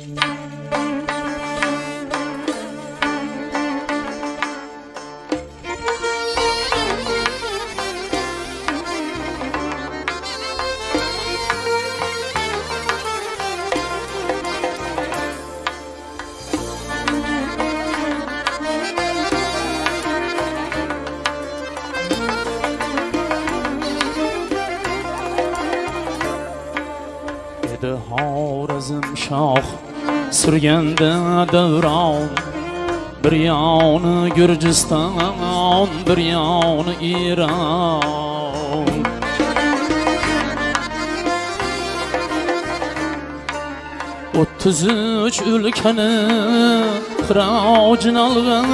Edi surganda davron bir yoni Gürciston bir yoni Iron o'ttiz uch o'lkani qirojin olgan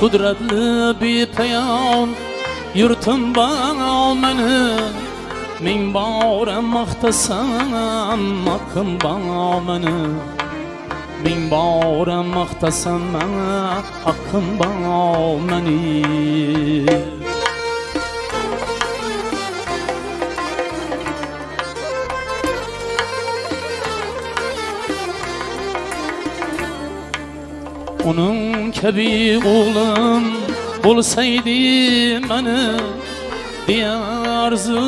qudratli bepayon yurtim bor meni ming bora maqtasam haqqim bor meni ming bora maqtasam haqqim bor meni Onun kabi oğlum bo'lsaydi mani deya arzu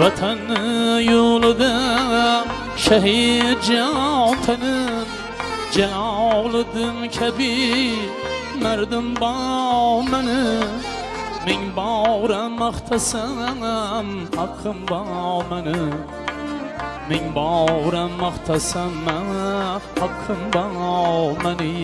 vatanni yo'lida shahid jon tanib jaloliddin kabi mardim bor mani ming bora maqtasam haqqim bor mani ming bora maqtasam haqqim bor mani.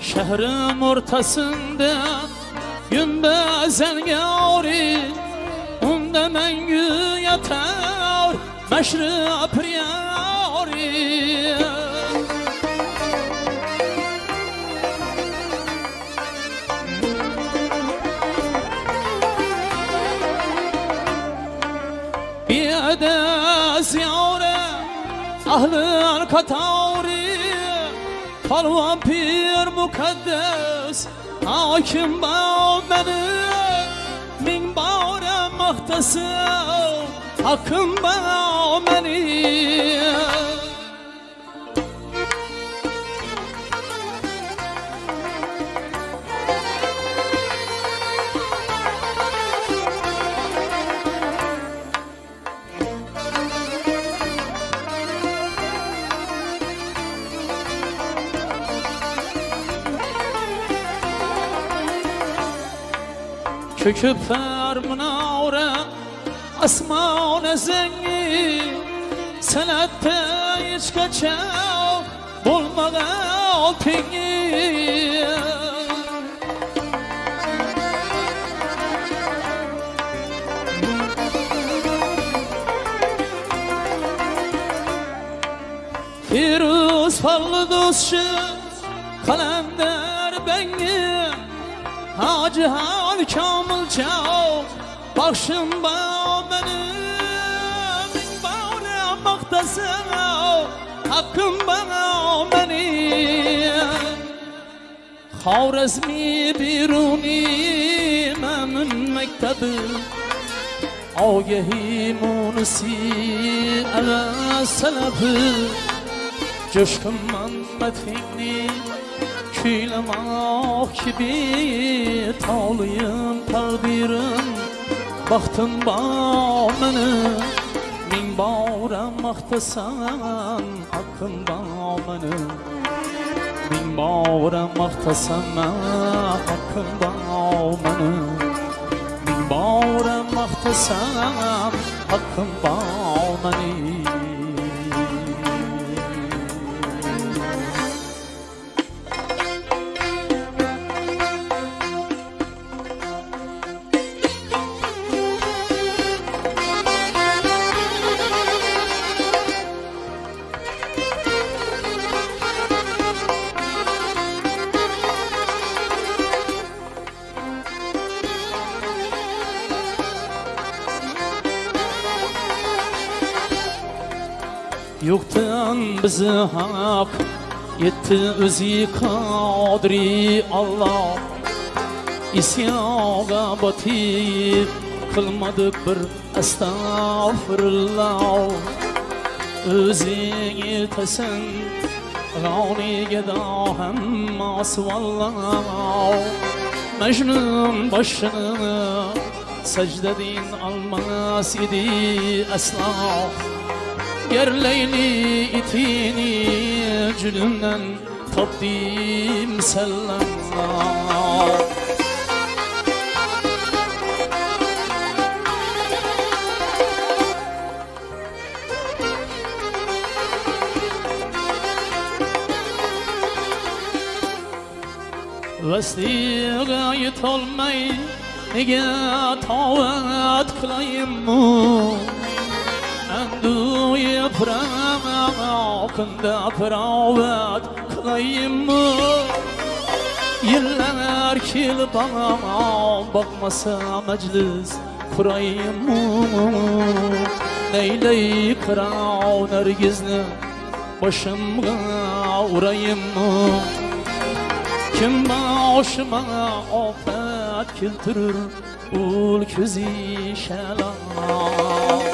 Şehrim ortasında Gümbezin yari Unda mengü yatar Meşri priyari Biyade ziyare Ahlın katari Palvan pir mukaddes Hakim bağ beni Min bağre mahtasım Hakkım bağ beni Köküp her münavre Asman zengi Senette hiç kaçav Bulmadan pingi. Firuz fallı dostçu Kalender bengi. Hacı hal çav Bakşın bağ benim. Bağrı maktasın Hakkım bana benim. Xorezmi biruni Memün mektebi. Ogehi munisi Eve selefi Coşkun manmetinni Kuylamak gibi Tağlıyım takdirim Baktım bağ meni Min bağra maqtasan Hakkım bağ meni Min bağra maqtasan Hakkım bağ meni Min bağra maqtasan Hakkım bağ bizi hak Yetti o'zi qodiri Allah. İsyoga botib qilmadik bir astag'firulloh o'zing yetasan g'oniga da hammasi valloh majnun boshini sajdadin olmas edi aslo ger leyli itini cülümden tapdim sellam Vasiga yetolmay nega tovat qilayimmu Andu yaprağında piravat qilayimmu Yıllar kelib bana bakmasa meclis kurayımmu Neyley kırav nergizni başımga urayımmu Kim başıma afet keltirir ul ko'zi shalom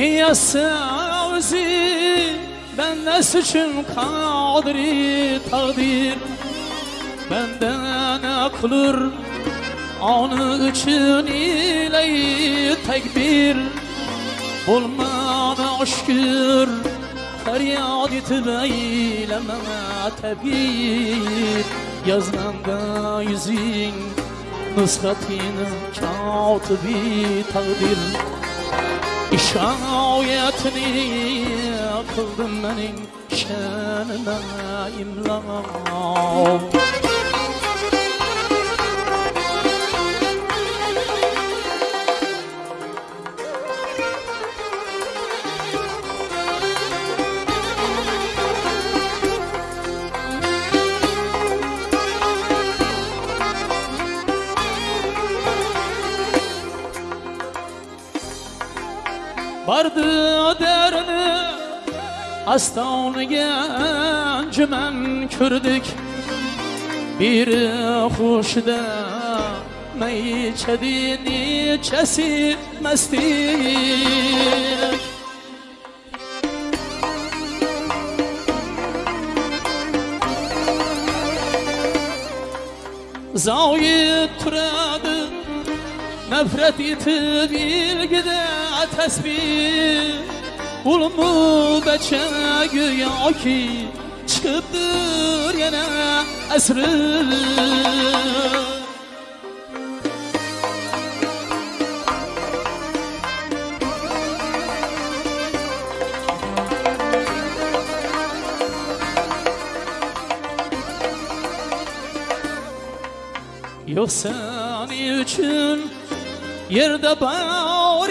Niye sevzi benden suçum kadri takdir. Benden akılır onu için ile tekbir. Bulmana şükür feryat etip eyleme tebir. Yazmanda yüzün nusratini katibi takdir İşayetini kıldım benim şenime imla Vardı derini Astoniga anjuman ko'rdik biri xushda may ichadi nechasi mastik zoyib turadi nafrat etib ilgida tasbih Ulumu beçe güya ki çıkıptır yine esri. Yok seni için yerde bağır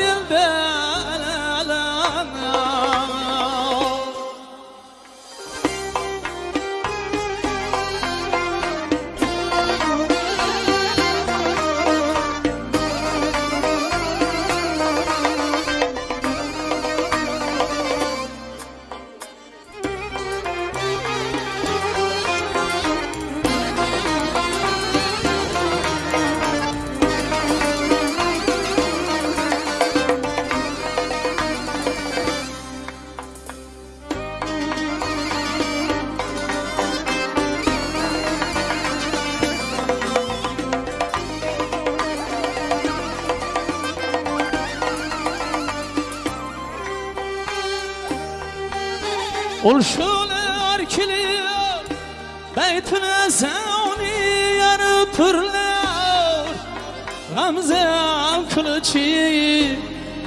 yerde Ulşular kiliyor Beytine zavni yarı turlar Gamzem kılıçı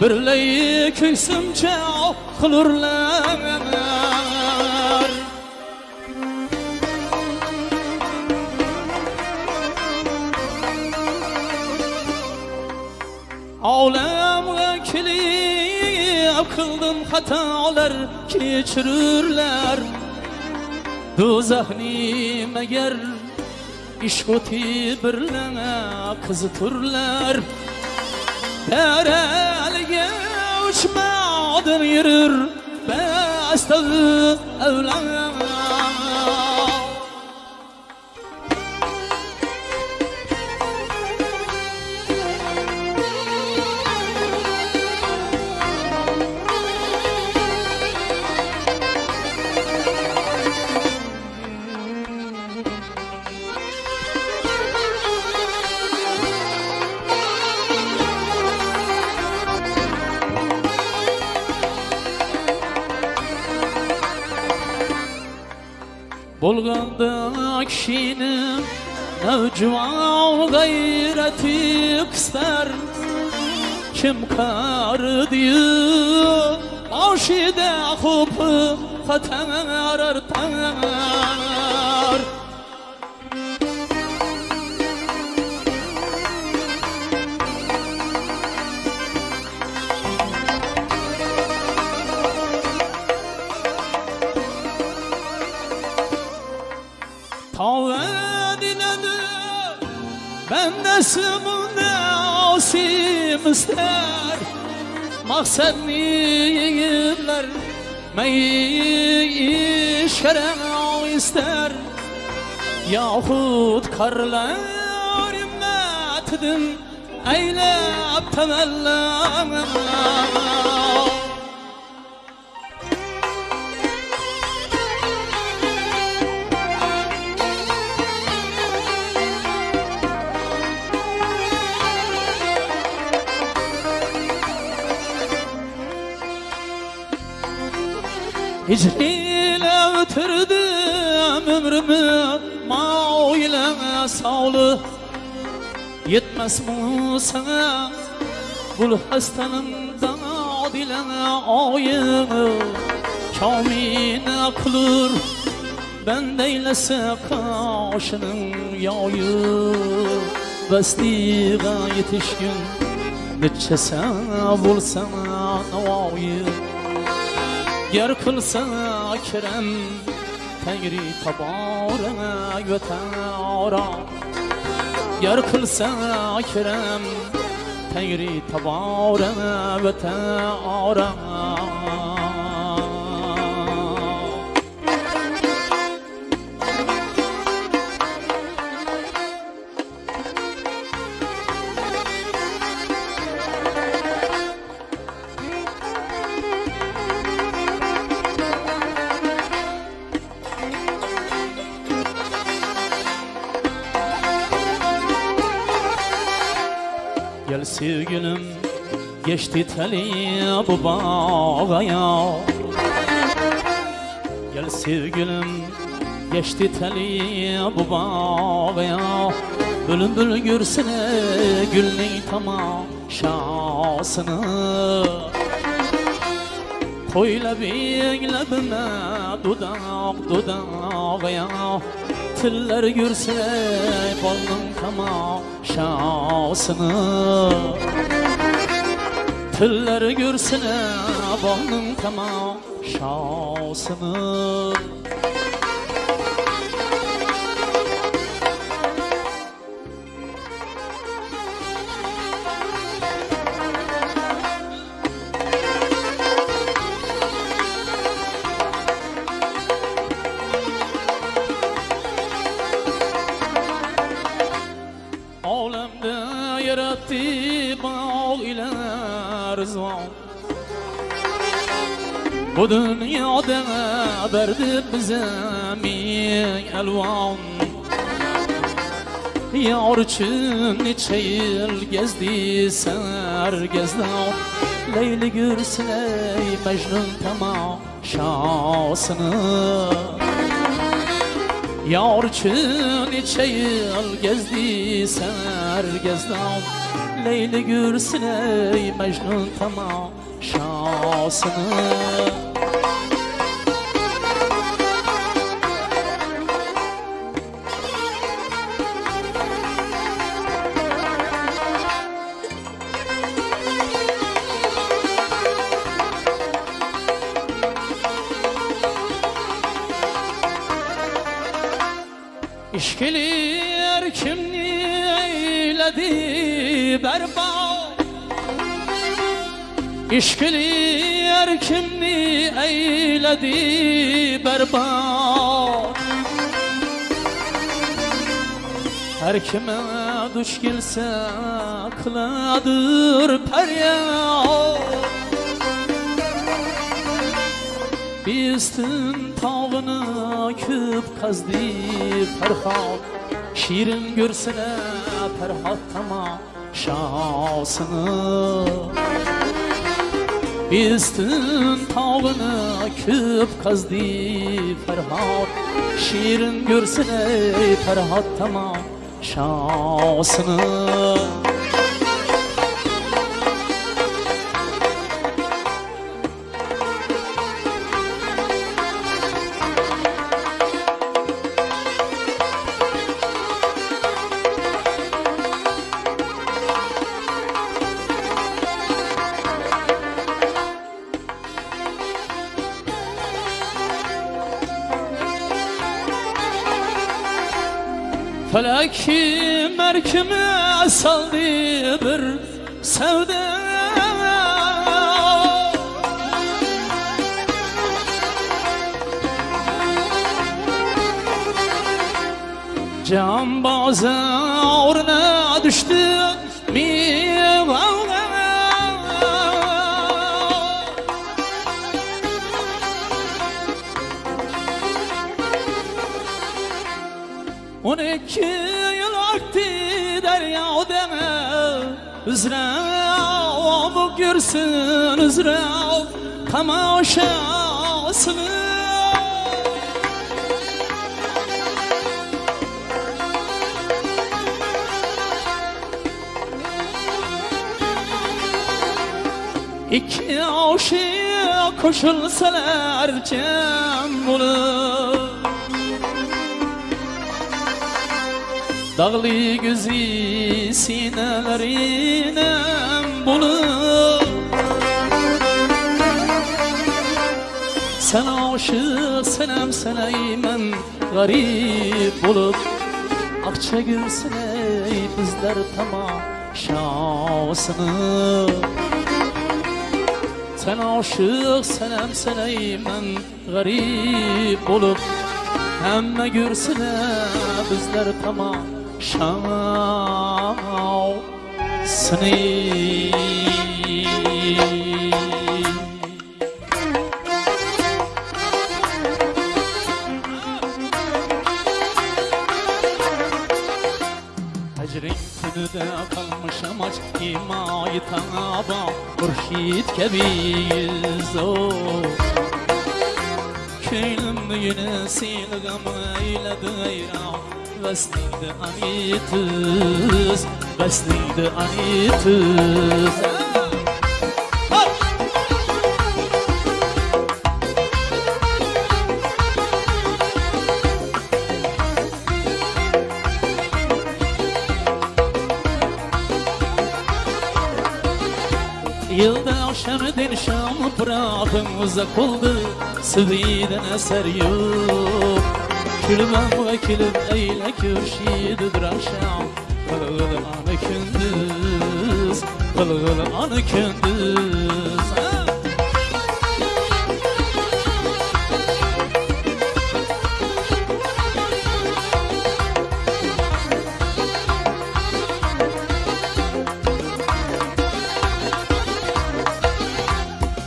Birleyi köysümce kılırlar Alem vekili Kıldım hatalar keçirirler Dozahni meger İşkoti birlene kızıtırlar. Derelge uçmadın yürür Bestazı evlen Bolganda Kim kar diyor Maksat niyirler Meyi şerem ister. Yahut karlar ümmetidin Eylep temellam Hicriyle ötürdüm ömrümü Mao ile sağlı. Yetmez mi sana Bul hastanın dile ayını Kamine kılır Ben deylese kaşının yayı. Bestiga yetişkin Neçese bulsana navayı Yer qilsa akram Tangri taborak va taora Yer qilsa akram Tangri taborak va taora teli bu bağaya. Gel sevgilim geçti teli bu bağaya. Bülbül görsene gülün tamaşasını. Koyla beylebime dudak dudağaya. Tiller görsene balın tamaşasını Tiller görsene balın tamaşasını Bu dünyada verdi bize min elvan. Yar için neçe yıl gezdi ser gezdi Leyli gürsün ey Mecnun temaşasını. Yar için neçe yıl gezdi ser gezdi Leyli gürsün ey Mecnun temaşasını İşkiler kimni eyledi berbat? İşkiler kimni eyledi berbat? Her kime duş gelse kıladır feryat. Biztin tağını küp kazdı Ferhat. Şirin görsene Ferhat tama şansını Biztin tağını küp kazdı Ferhat. Şirin görsene Ferhat tama şansını Felek merkime saldı bir sevda? Can bazarına düştü On iki yıl aktı derya deme. Üzra bu görsün üzra tamaşasını İki aşık koşulsalar cem olur Dağlı gözü sinelerine bulur Sen aşık senem seneymen garip olup Akça gülsene bizler tamaşasını Sen aşık senem seneymen garip olup Hemme görsene bizler tamaşasını Hecrin günüde kalmışım aç himayı taba Hurşit kebiyiz o Köylüm yine silgam eyledi eyram Vesliydi anitiz Vesliydi anitiz Yılda şemdin şam bırakın uzak oldu Sıviden eser yok Ve külüm eyle kürşididir akşam Kılgıl anı kündüz Kılgıl anı kündüz Ha!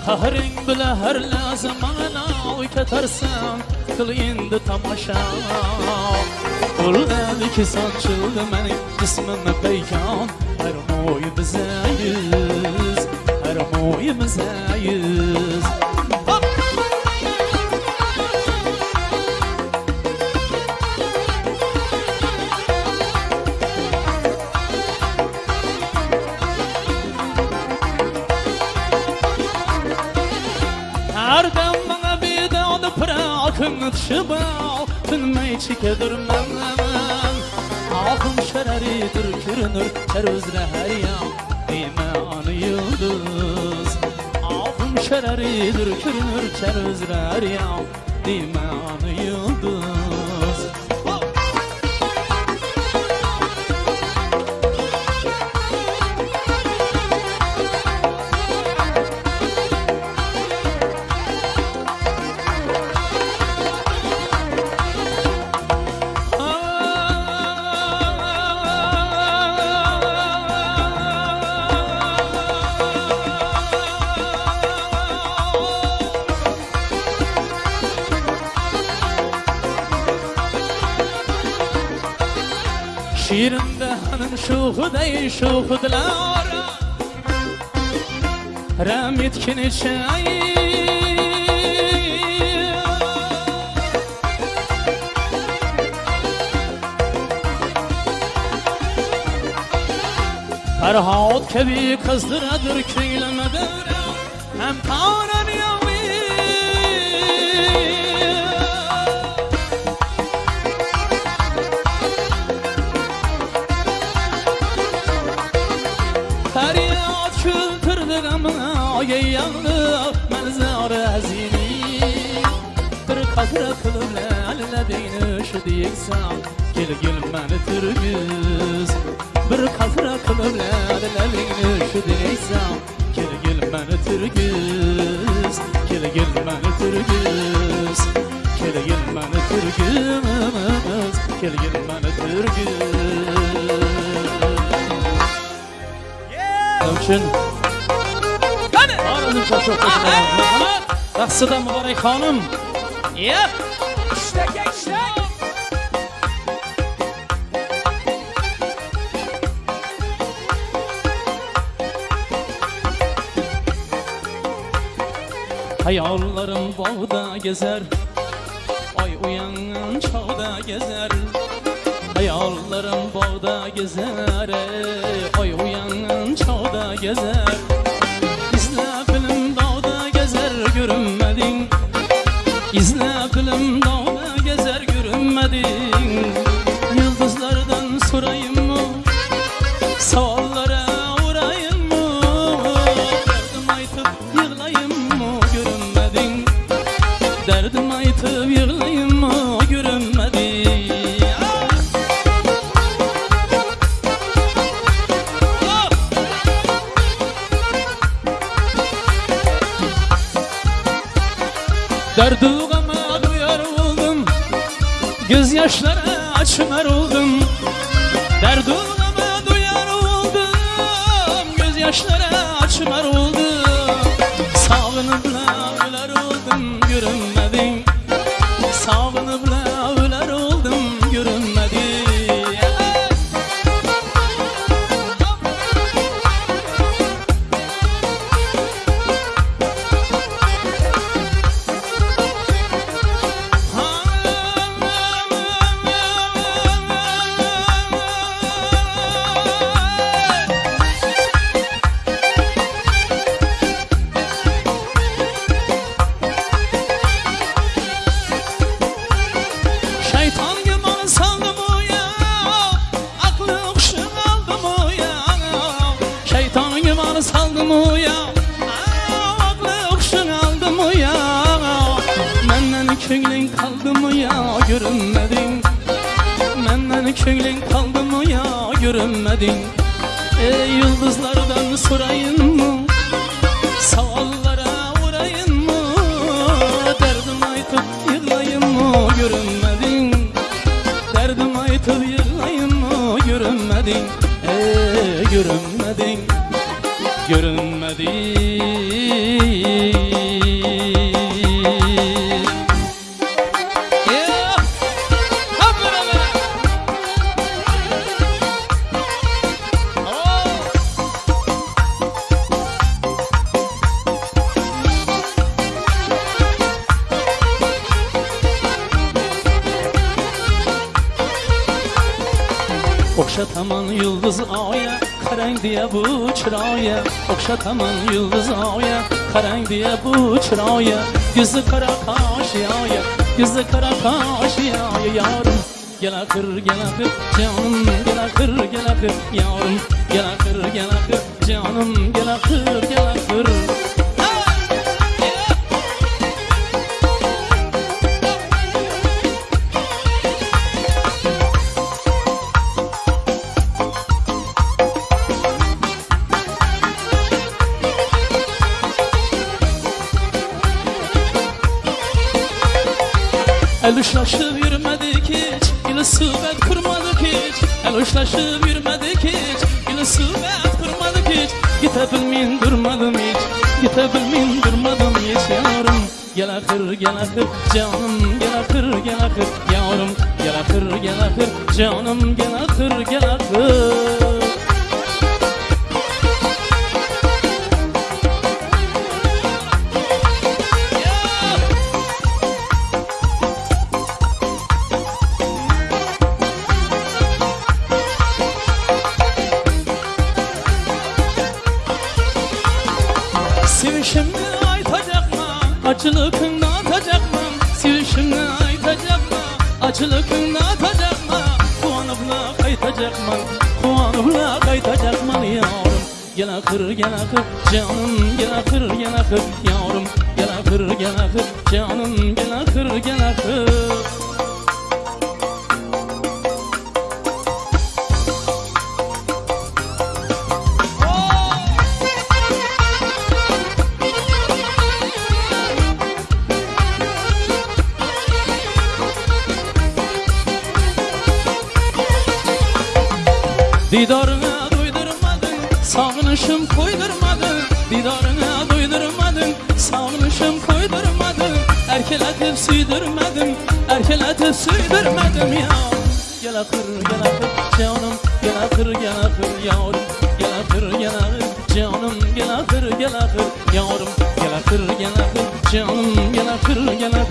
Kahring bile her ketersen Kıl indi tamaşa. Kul dedi ki saçıldı benim cismime peykan. Her moyu bize yüz Her moyu bize Çikedirmem Ahım şereridir kürünür Çer özre her yan Dime anı yıldız. Ahım şereridir kürünür Çer özre her yan Dime anı şuhu dey şuhu dilara Ramit kini çay. Ferhat kebi kızdıradır köyleme devre Hem tanem Lale deyni şu diyeksem Gel gel beni türgüz Bir katra kılıp lale deyni şu diyeksem Gel gel beni türgüz Gel gel beni türgüz Gel gel beni türgüz Gel gel beni Yep İşte gençler. Hayallarım bağda gezer. Ay uyanan çağda gezer. Hayallarım bağda gezer. Ay uyanan çağda gezer. İzle film dağda gezer. Görünmedin İzle Görünmedin. Ey yıldızlardan sorayım mı? Savallara uğrayın mı? Derdim aytıp yığlayın mı? Görünmedin. Derdim aytıp yığlayın mı? Görünmedin. Ey görünmedin. Görünmedin çıraya Okşataman yıldız aya Karang diye bu çıraya Gözü kara kaş yaya Gözü kara kaş yaya Yarım gel akır gel akır Canım gel akır gel akır Yarım gel akır gel akır Canım gel akır gel akır El uçlaşıp yürümedik hiç. Yine sıhbet kurmadık hiç. El uçlaşıp yürümedik hiç. Yine sıhbet kurmadık hiç. Gite bilmeyin durmadım hiç. Gite bilmeyin durmadım hiç. Yarım gel akır gel akır. Canım gel akır gel akır. Yavrum gel akır gel akır. Canım gel akır gel akır qir gala qir jonim gala qir gala qir yavrum gala qir gala jonim Akır, gel akır canım, gel akır, gel akır yavrum Gel akır, gel akır canım, gel akır, gel akır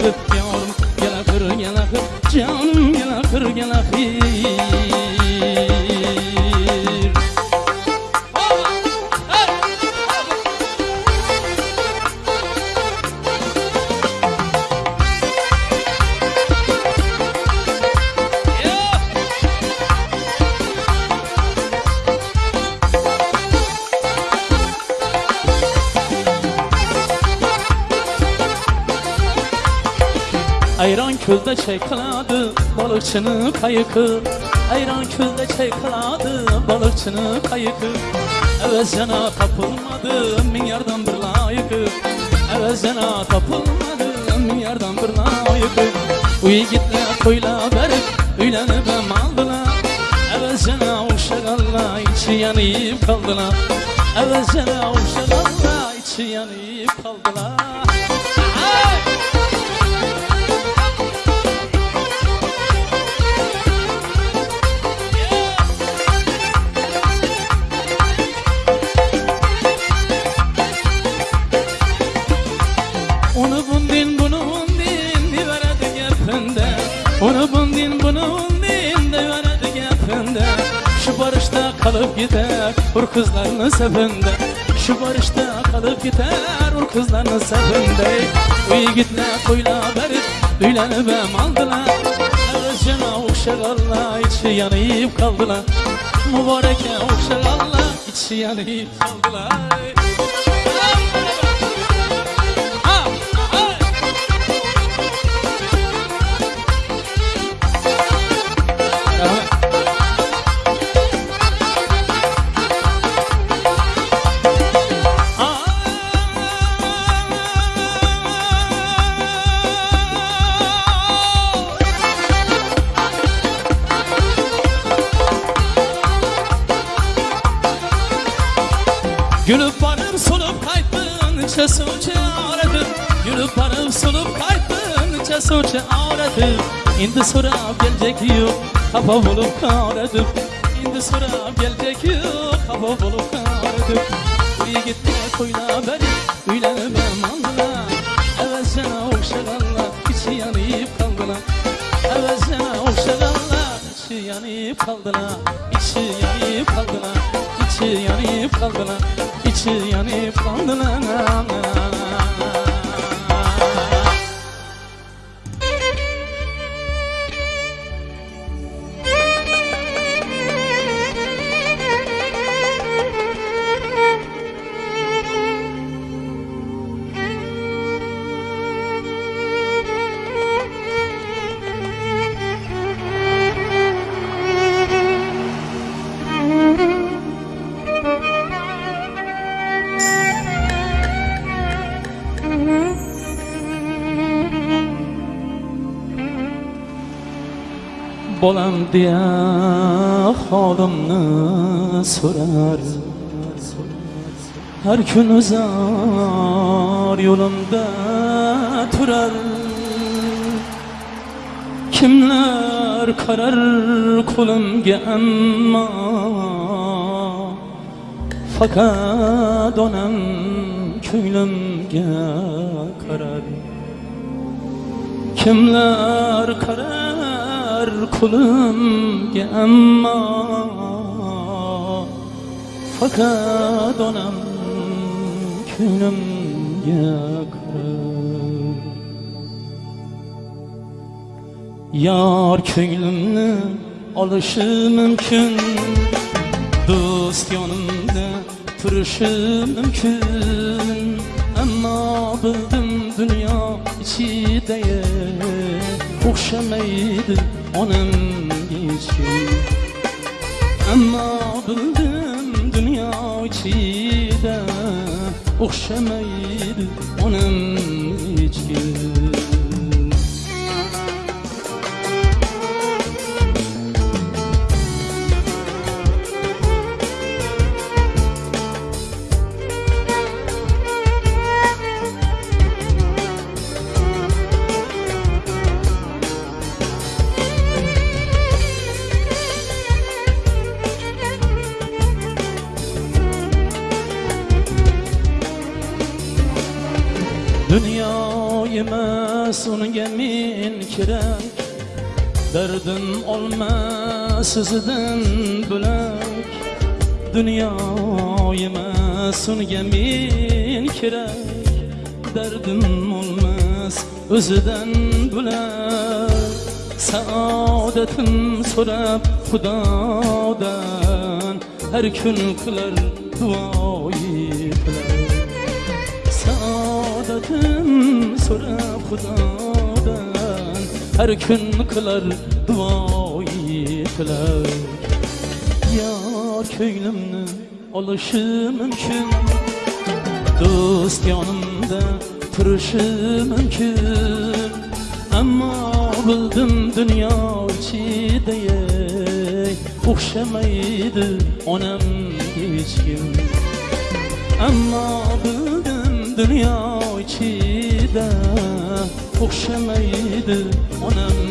çekladı balıkçının kayıkı. Ayran külde çekladı balıkçının kayıkı. Evezcana tapılmadı min yardan bir layıkı. Evezcana tapılmadı min yardan bir layıkı. Bu yiğitle koyla verip üylenip hem aldılar Evezcana uşağalla içi yanıp kaldılar. Evezcana uşağalla içi yanıp Ur kızlarının sefinde Şu barışta kalıp gider Ur kızlarının sefinde Uy gitme koyla verip Düğlenip hem aldılar Evvelcena uşağalla içi yanayıp kaldılar. Mübareke uşağalla içi yanayıp kaldılar Gülüp varıp solup kayttın Çesu çağırdım Gülüp varıp solup kayttın Çesu çağırdım İndi sorab gelecek yok Kafa bulup karadım İndi sorab gelecek yok Kafa bulup karadım İyi gitme koyla beni yanıp kaldılar bolam deya xodimni so'rar. Har kun uzar yo'limda turar. Kimlar qarar qo'limga ammo faqat onam ko'nglimga qarar. Kimlar kulumga amma. Fakat onam ko'nglimga qarar Yar ko'nglimni olishi mumkin Do'st yonimda turishi mumkin Ammo bildim dunyo ichida o'xshamaydi onamga hech kim Ammo bildim dunyo ichida o'xshamaydi onamga Dardim olma o'zidan bo'lak. Dunyo emas unga men kerak. Dardim olmas o'zidan bo'lak. Saodatim so'rab Xudodan Har kun qilar duoyi bilan saodatim so'rab Xudodan Har kun qilar duoyi qilar Yor ko'nglimni olishi mumkin Do'st yonimda turishi mumkin Ammo bildim dunyo ichida ey, o'xshamaydi onam hech kim Ammo bildim dunyo ichida o'xshamaydi onam.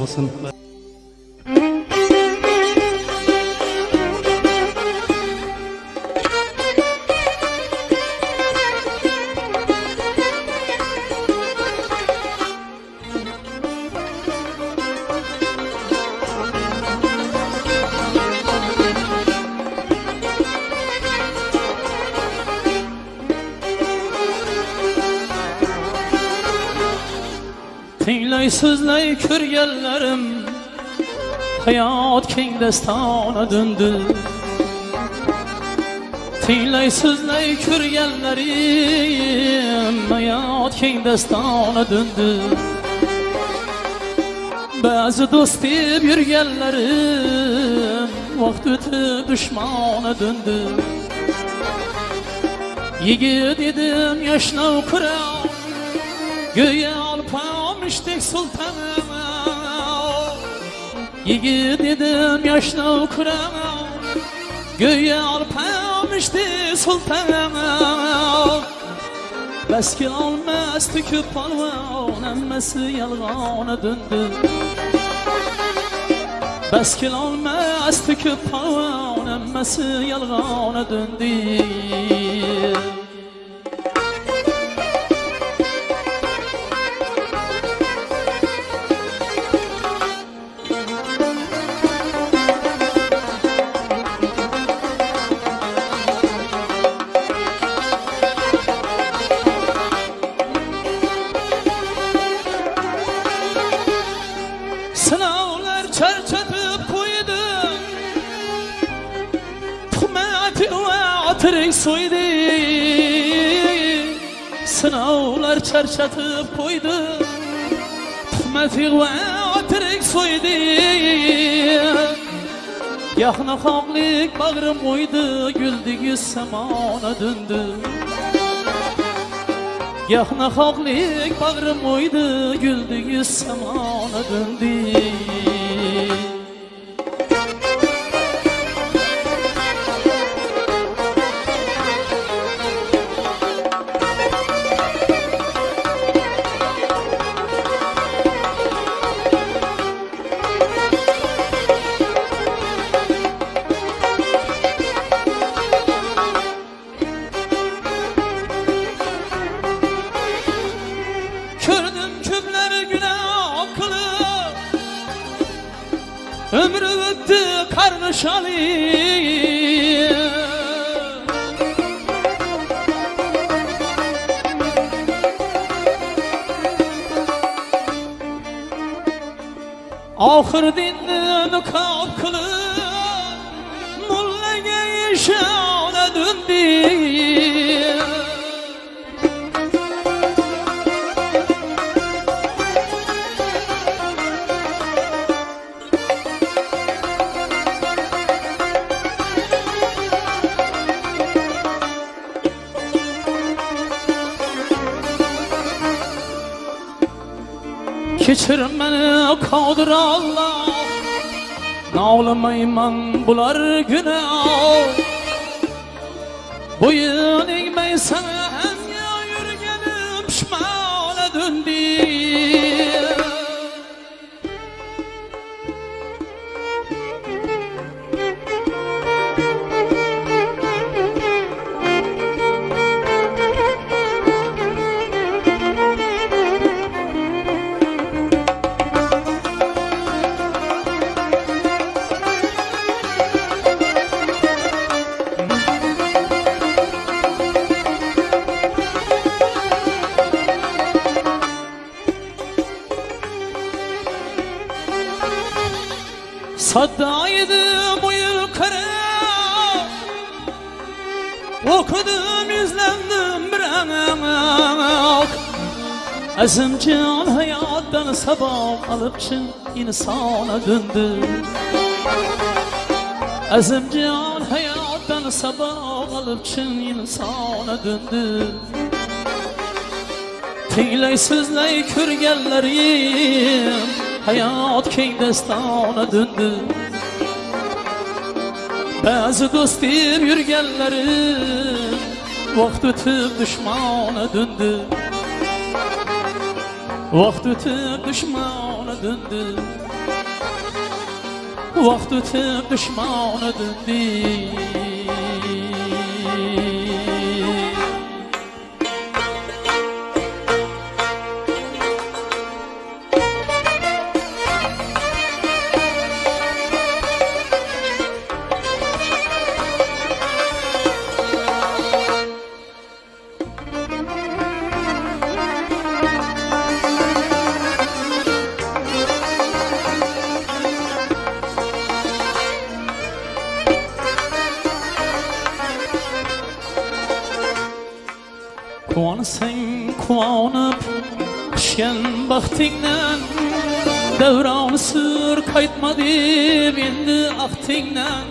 olsun. Hayot keng dastona döndü Tinglay so'zlay ko'rganlarim hayot keng dastona döndü. Ba'zi do'st deb yurganlarim vaqt o'tib dushmona döndü. Yigit edim yoshnav kuram Göğe alpamıştık sultanım Yigit edim yaşlı kuram Göğe alpamıştık sultanım Beski almaz tüküp palvan Emmesi yalgana döndü. Beskil almaz tüküp palvan Emmesi yalgana döndü eslatib qo'ydi tuhmatik va tirik so'ydi. Yaxna xohlik bag'rim o'ydi guldigi samona dundi. Yaxna xohlik bag'rim o'ydi guldigi samona dundi. Bular günah Boyun eğmeyi Azimcan hayattan sabah alıp çın insana döndü. Azimcan hayattan sabah alıp çın insana döndü. Tinglay so'zlay ko'rganlarim hayot keng dastona döndü. Ba'zi do'st deb yurganlarim vaqt o'tib dushmona döndü Vaqt o'tib dushmona döndü. Vaqt o'tib axtingdan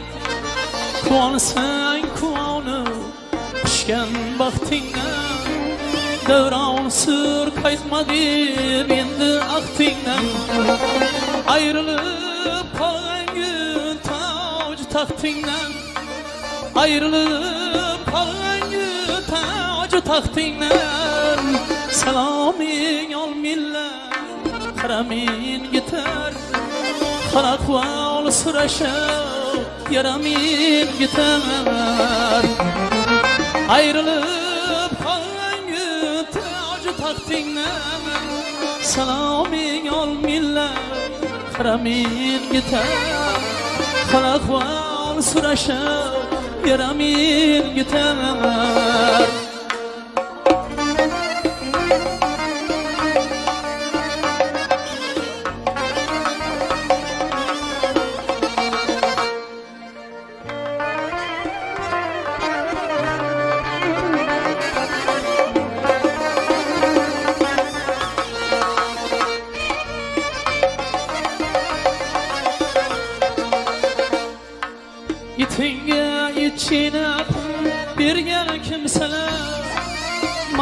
Quvonsang quvonib pishgan baxtingdan Davron sur qaytmadim endi axtingdan Ayrılıp qolgan toj taxtingdan Ayrılıp qolgan toj taxtingdan Saloming ol millat Qaramin gitar. Qaraqval surashib Yaramin gitar Ayrılıp qolgan toj taxtingdan Saloming ol millat Qaramin gitar Qaraqval surashib Yaramin gitar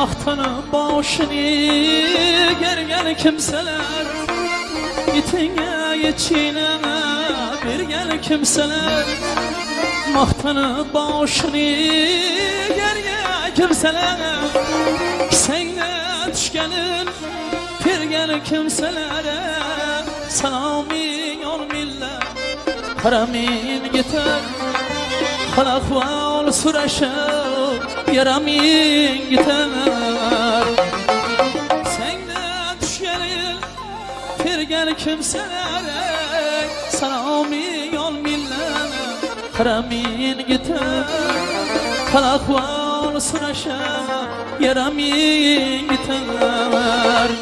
Maqtanıp boshini gergan kimseler Itinge içine bir gel kimseler Maqtanıp boshini gergan kimseler. Senga tushganin Pirgan kimselere. Saloming ol millat Qaramin gitar Qalaqval surashib Yaramin gitar Senga tushganin Pirgan kimselere Saloming ol millat Qaramin gitar Qalaqval surashib Yaramin gitar Sadaka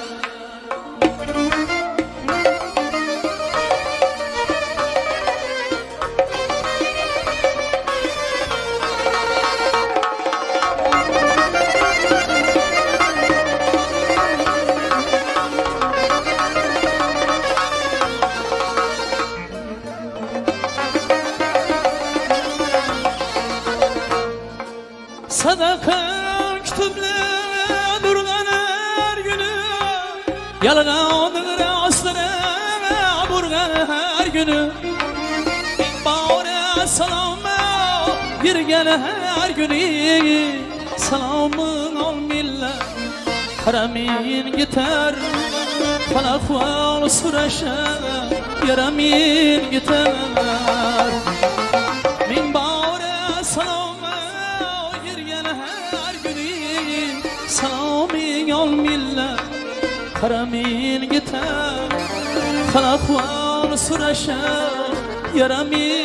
gel her günü. Salamın ol millet Karamin gitar Falakval suraşa Yaramin gitar Min bağıra salama Yirgen her günü. Salamin ol millet Karamin gitar Falakval suraşa Yaramin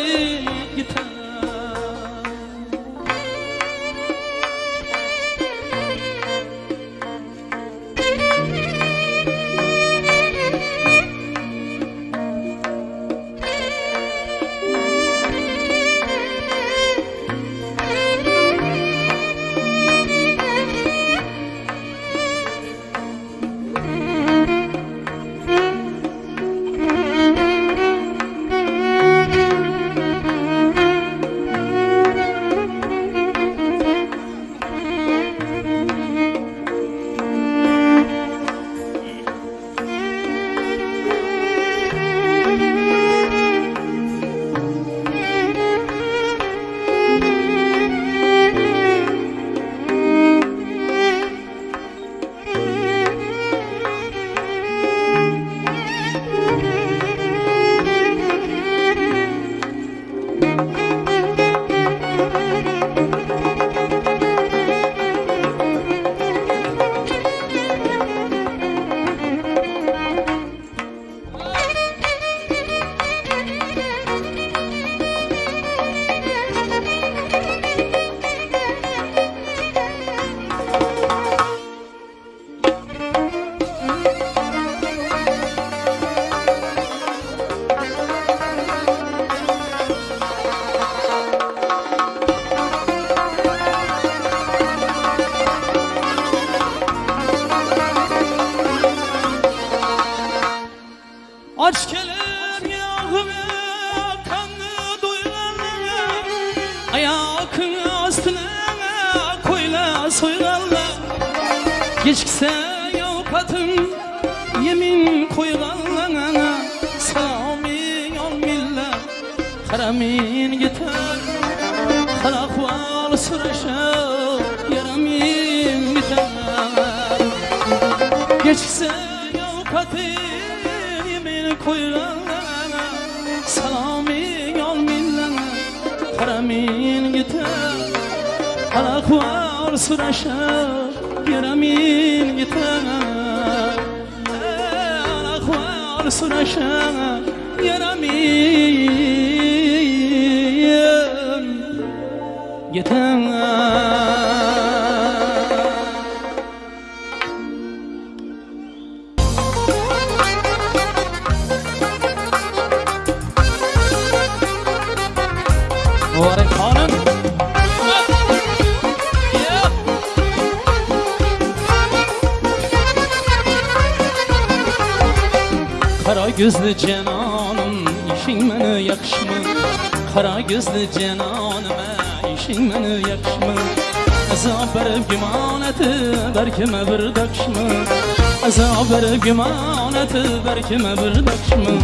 Verip gümaneti berkime bir dakşmı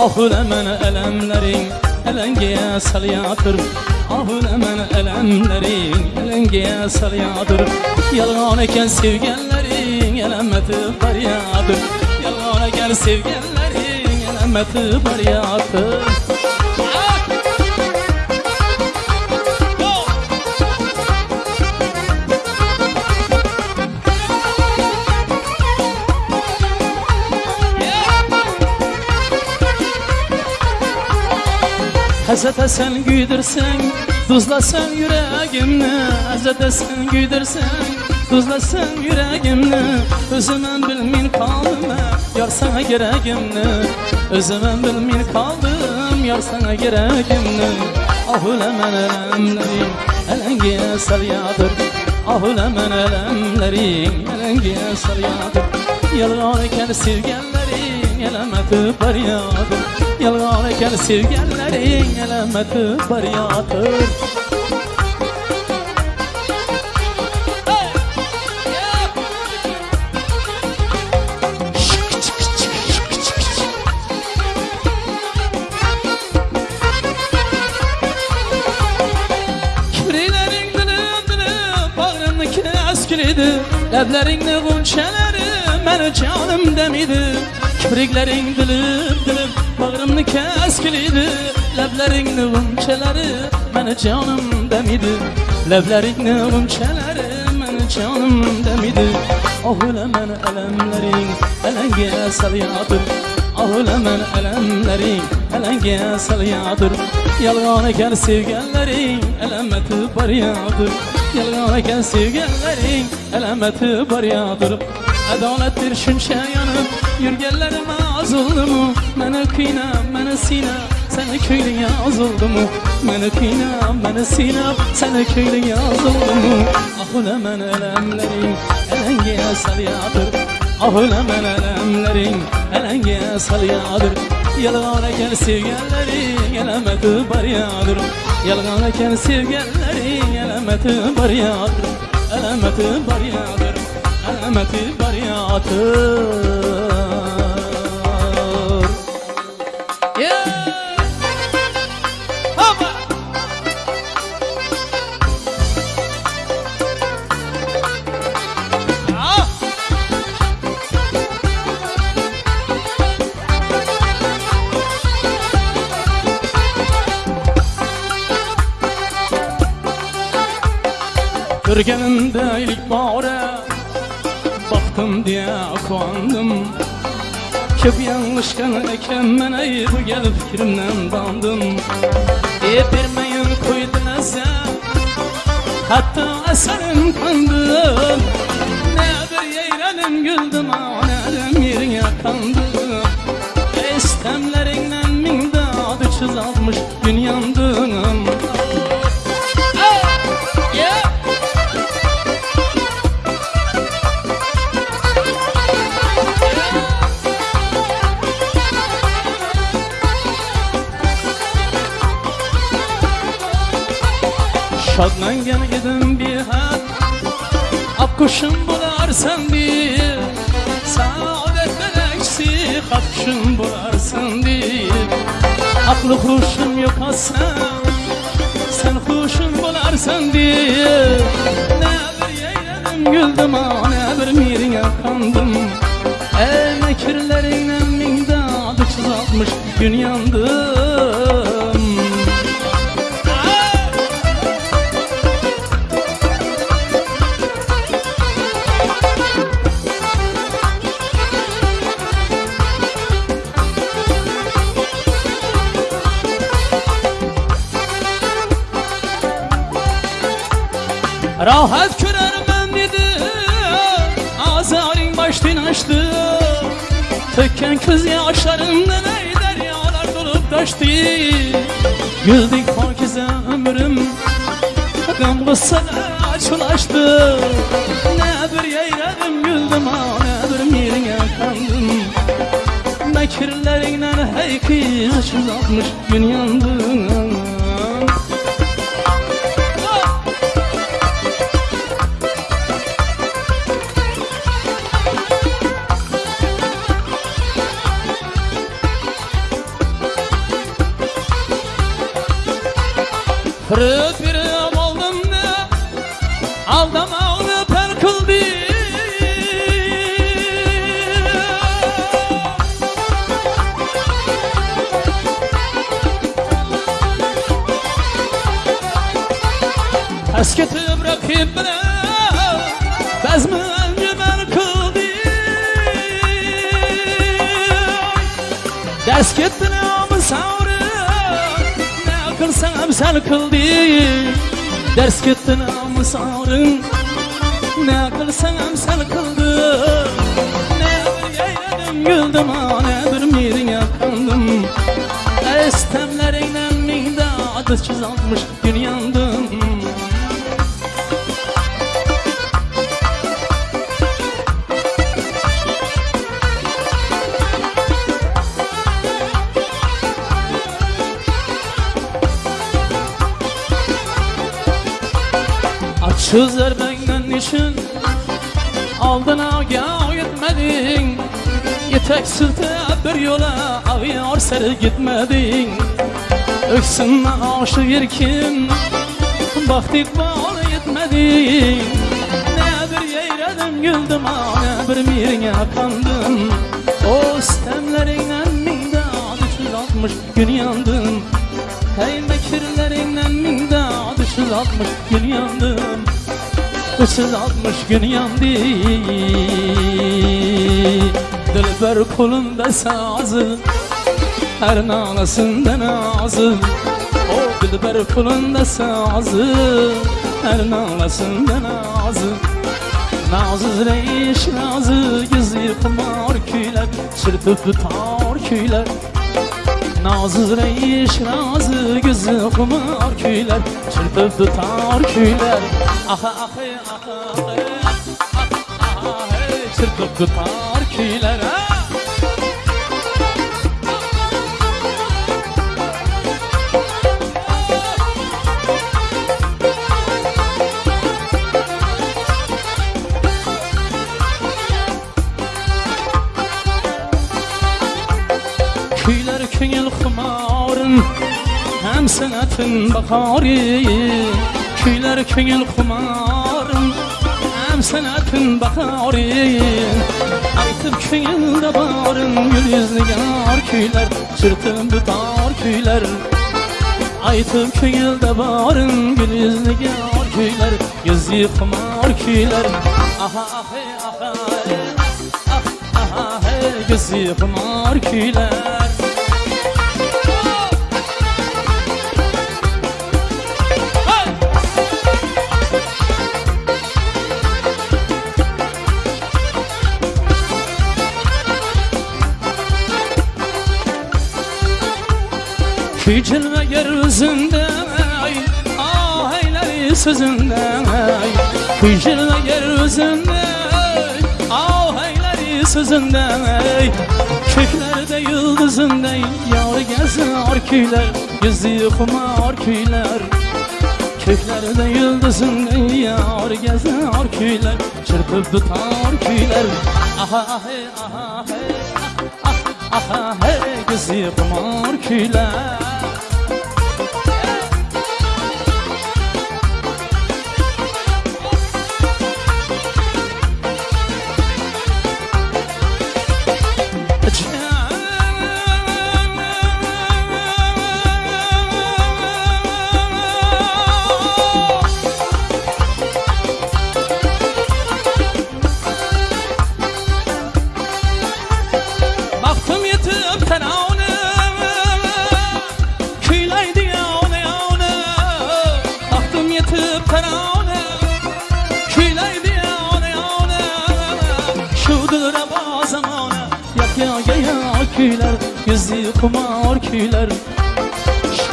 Ah ulan meni elemlerin elengeye salyadır Ah ulan meni elemlerin elengeye salyadır Yalan eken sevgenlerin elemeti baryadır Yalan eken sevgenlerin elemeti baryadır Hazrete sen güydürsen Tuzlasan yüreğimni Hazrete sen güydürsen Tuzlasan yüreğimni Özümün bilmin kaldım Yar sana gereğimni Özümün bilmin kaldım Yar sana gereğimni Ah ulemen elemlerim Elengiye salyadır Ah ulemen elemlerim Elengiye salyadır Yalvar iken sevgenlerin Elemeti baryadır Yalvar iken sevgenlerin dilim Bağrımdaki eskiliydi Leblerin gunçeleri Meni canım demiydi Kibriklerin dilim dilim Bağrımdaki eskiliydi Leblerin gunçeleri Meni canım demiydi Leblerin gunçeleri Meni canım demiydi Ah ulemen elemlerin Elenge salyadır Ah ulemen elemlerin Elenge salyadır Yalgan eken sevgenlerin Elemeti baryadır Yalgan eken sevgenlerin Elemeti baryadır Adalettir şunça yanıp Yürgenlerime az oldu mu Mene kıyna, mene sina. Seni köylü yaz oldu mu Mene kıyna, mene sina. Seni köylü yaz oldu mu Ah ulemen elemlerin Elenge salyadır Ah ulemen elemlerin Elenge salyadır Yalgan eken sevgenlerin Elemeti baryadır Yalgan eken sevgenlerin Elemeti baryadır Elemeti baryadır Elemeti baryadır Yeah! Hoppa! Ah! Görgenimde ilk Baktım diye kuandım Köp yanlışkan eken men ayıp gelip fikrimden dandım E vermeyin koydu nazar Hatta eserim kandım bularsan bir Saadetten eksi Akkuşum bularsan bir. Aklı huşum yok Sen huşum bularsan bir. Ne bir yeyledim güldüm ha Ne bir mirine kandım Ey mekirlerinle min dadı çizatmış gün yandım Rahat körermem dedi. Azarın baştan açtı. Tökken kız yaşlarından ey deryalar dolup taştı. Güldük pakize ömrüm Gam kıssada açılaştı. Ne bir yeyledim güldüm ha Ne bir mirine kandım Mekirlerinden hey kız Çizatmış gün yandım kıldı Ders gittin ama savrın Ne kılsan emsal kıldı Ne bir yeyledim güldüm ha Ne bir mirine kandım Estemlerinden minde adı çizilmiş gün Açızlar benden için Aldın ağya gitmedin Yetek sırtı bir yola Ağıyor seri gitmedin. Öksünme aşık yerkin Baktık bağlı yetmedin. Ne bir yeyredim güldüm Ne bir mirine kandım. O stemlerinden minde Düşüz altmış gün yandım. Hey mekirlerinden Düşüz altmış gün yandım Altmış gün yandı. Dilber kolunda sazı Her nanasında nazı. O dilber kolunda sazı Her nanasında nazı. Nazız reyiş nazı Yüzü kumar küyler Çırpıp tutar küyler Nazız reyiş nazı Gözü kumar küyler Çırpıp tutar küyler. Aha aha aha Çırpıp tutar Kuylar Hem sanatın bakarı Kuylar köngül xumarın Hem sanatın bakarı Aytıp köngülde barın Gül yüzlü yar kuylar Çırtın bütar kuylar Aytıp köngülde barın Gül yüzlü yar kuylar Gözü xumar kuylar Aha aha aha Ah aha gözü xumar kuylar Küçülme yeryüzünde ay Ah eyleri sözünde ay. Küçülme yeryüzünde Ah eyleri sözünde ay. Köklerde yıldızında Yar gezer küyler Yüzü kumar küyler Köklerde yıldızın yar gezer kuylar Çırpıp tutar kuylar Aha aha hey ah, ah, Aha hey kızı kumar kuylar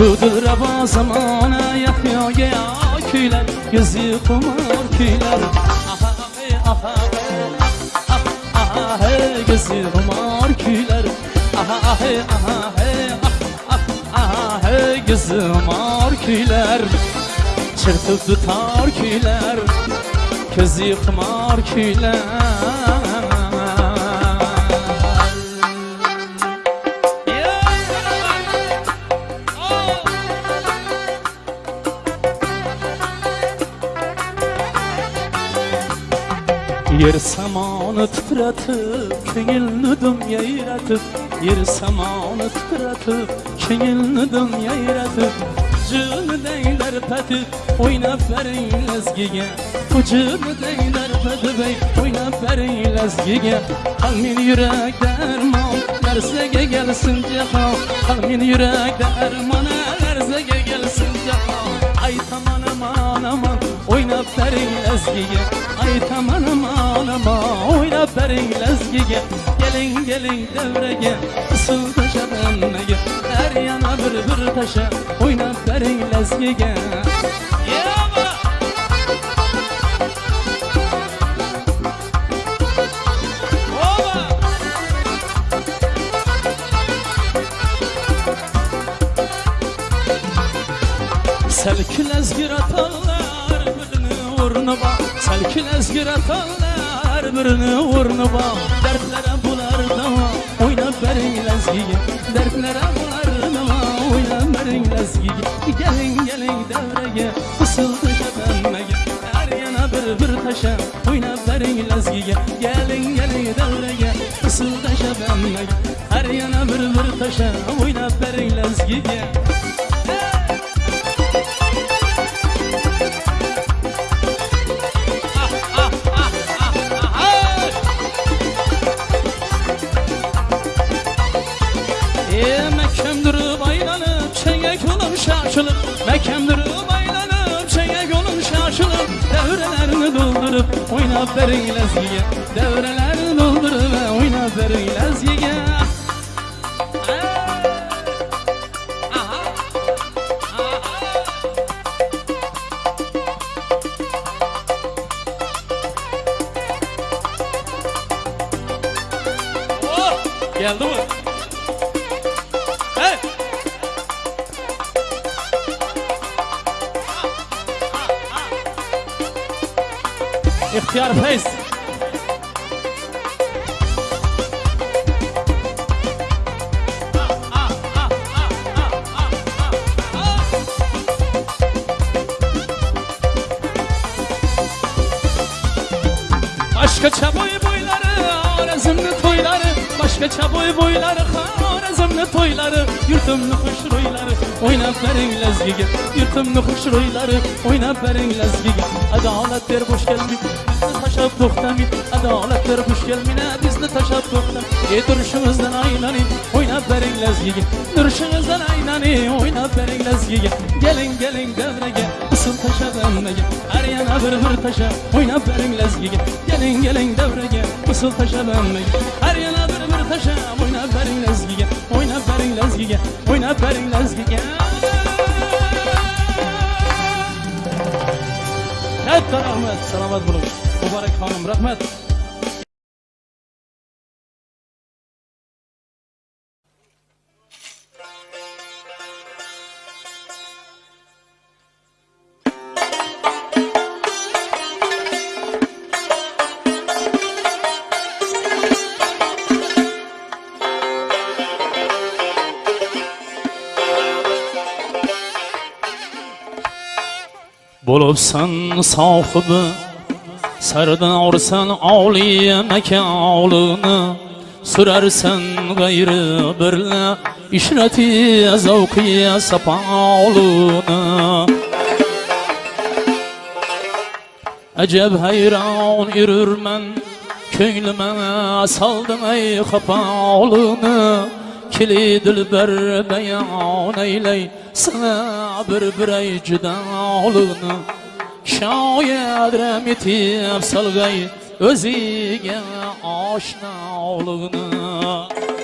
Şudur aba zamana Yak ya küyler Yüzü kumar küyler Aha hey aha ah, Aha hey. Gözü kumar küyler Aha hey aha ah, ah, Aha hey. Gözü kumar küyler Çırpıp tutar küyler Gözü kumar küyler yer samoni titratib ko'ngilni dum yayratib yer samoni titratib ko'ngilni dum yayratib vujudinglar patib o'ynab baring lazgiga vujudinglar patib o'ynab baring lazgiga qal men yurakda armon narsaga kelsin jahon qal men yurakda armon Oynap verin lezgiye Ay taman aman aman Oynap verin lezgiye. Gelin gelin devreye Isıl taşa benmeye Her yana bir bir taşa Oynap verin lezgiye. Ezgir atarlar birini vurnuba Selkül ezgir atarlar birini vurnuba Dertlere bular dava oynap verin lezgiyi Dertlere bular dava oynap verin lezgiyi Gelin gelin devreye fısıldı şefemmeye Her yana bir bir taşa oynap verin lezgiyi Gelin gelin devreye fısıldı şefemmeye Her yana bir bir taşa oynap verin lezgiyi بري لسيا دور to'ylari yurtimni xushro'ylari o'ynab baring lazgiga. Yurtimni xushro'ylari o'ynab baring lazgiga. Adolat ber bo'sh kelmin bizni tashlab to'xtamin adolat ber bo'sh kelmina bizni tashlab to'xtam ey turishimizdan aylaning o'ynab baring lazgiga. Turishimizdan aylaning o'ynab baring lazgiga. Keling keling davraga usul tashlab hammaga har yana bir bir tashlab o'ynab baring lazgiga. Keling keling davraga usul tashlab hammaga har yana bir bir tashlab lazgiga o'ynab bering lazgiga katta rahmat salomat bo'ling. Muborak xonim rahmat. Rahmet Bolupsan sahibi Sardorsan oliy makonini Sürersen gayrı birle İşreti zavkiye sapalını Acep hayran yürürmen Köynüme saldın ey kapalını kili dilbar bayon aylay. Sana bir biray juda olug'ni shoiram etib solg'ay o'ziga oshna olug'ni.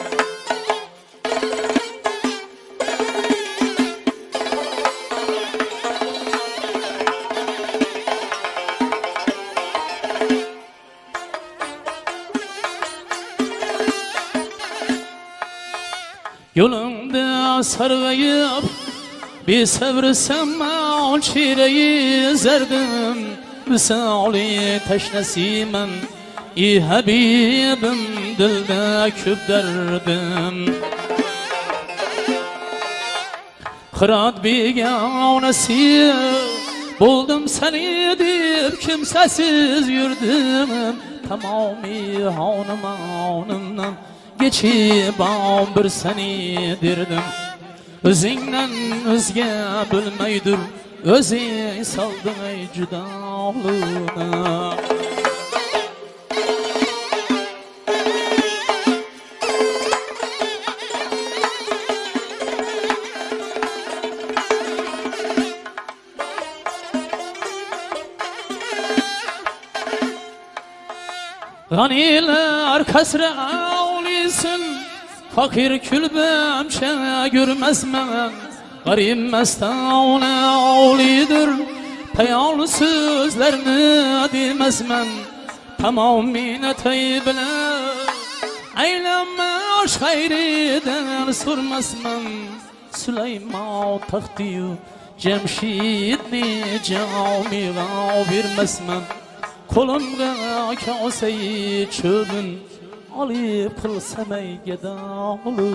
Yolunda sargayıp bir sevrsem on çireyi zerdim Misali teşnesimen İ Habibim dilde küp derdim. Kırat bir gavnesi Buldum seni deyip kimsesiz yürüdüm. Tamami hanım hanımdan Geçip bir seni dirdim. Özünden özge bilmeydir Özü saldın ey cüdalığına Ganiler ağlısın Fakir külbem şene görmezmen Garip mestane ağlıdır Peyal sözlerini demezmen Tamamine teybile Eyleme aşk hayriden sormazmen Süleyman tahtiyü Cemşidni camiga vermezmen Kolumga kaseyi çöbün olib qilsam aygadorini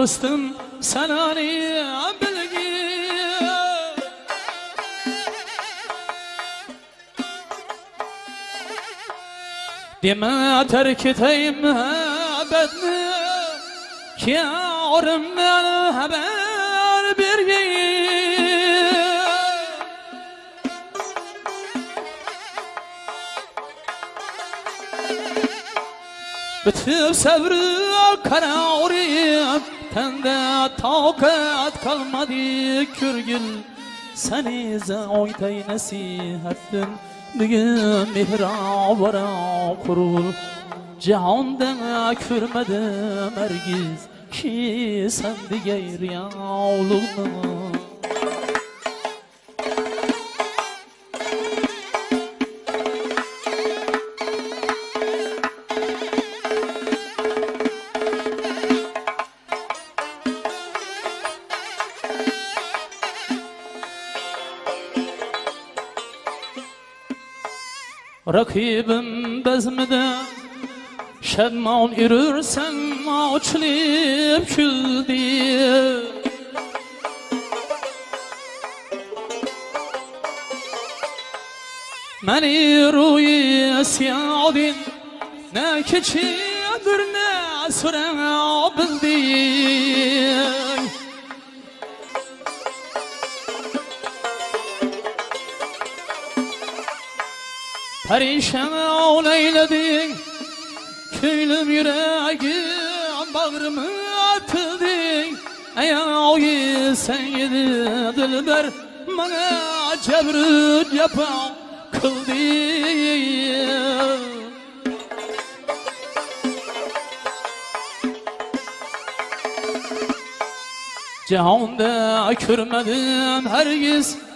Dostum senani bilgi Deme terk eteyim bedni Ki yarımdan haber bir Bütün sabrı kararım Tende takat kalmadı kürgül Seni zaytay nasihattin. Bugün mihrabara kurul. Cihanda kürmedim ergiz Ki sen digeyr yavluğunu Rakibim bezmide Şedman yürürsen açılıp küldü Meni ruyi siyadin Ne keçidir ne süre bildin Perişan eyledin Köylüm yüreğim bağrımı atıldın Ey ağayı sen yedi dilber Bana cebrüt yapan kıldı Cihanda körmedim hergiz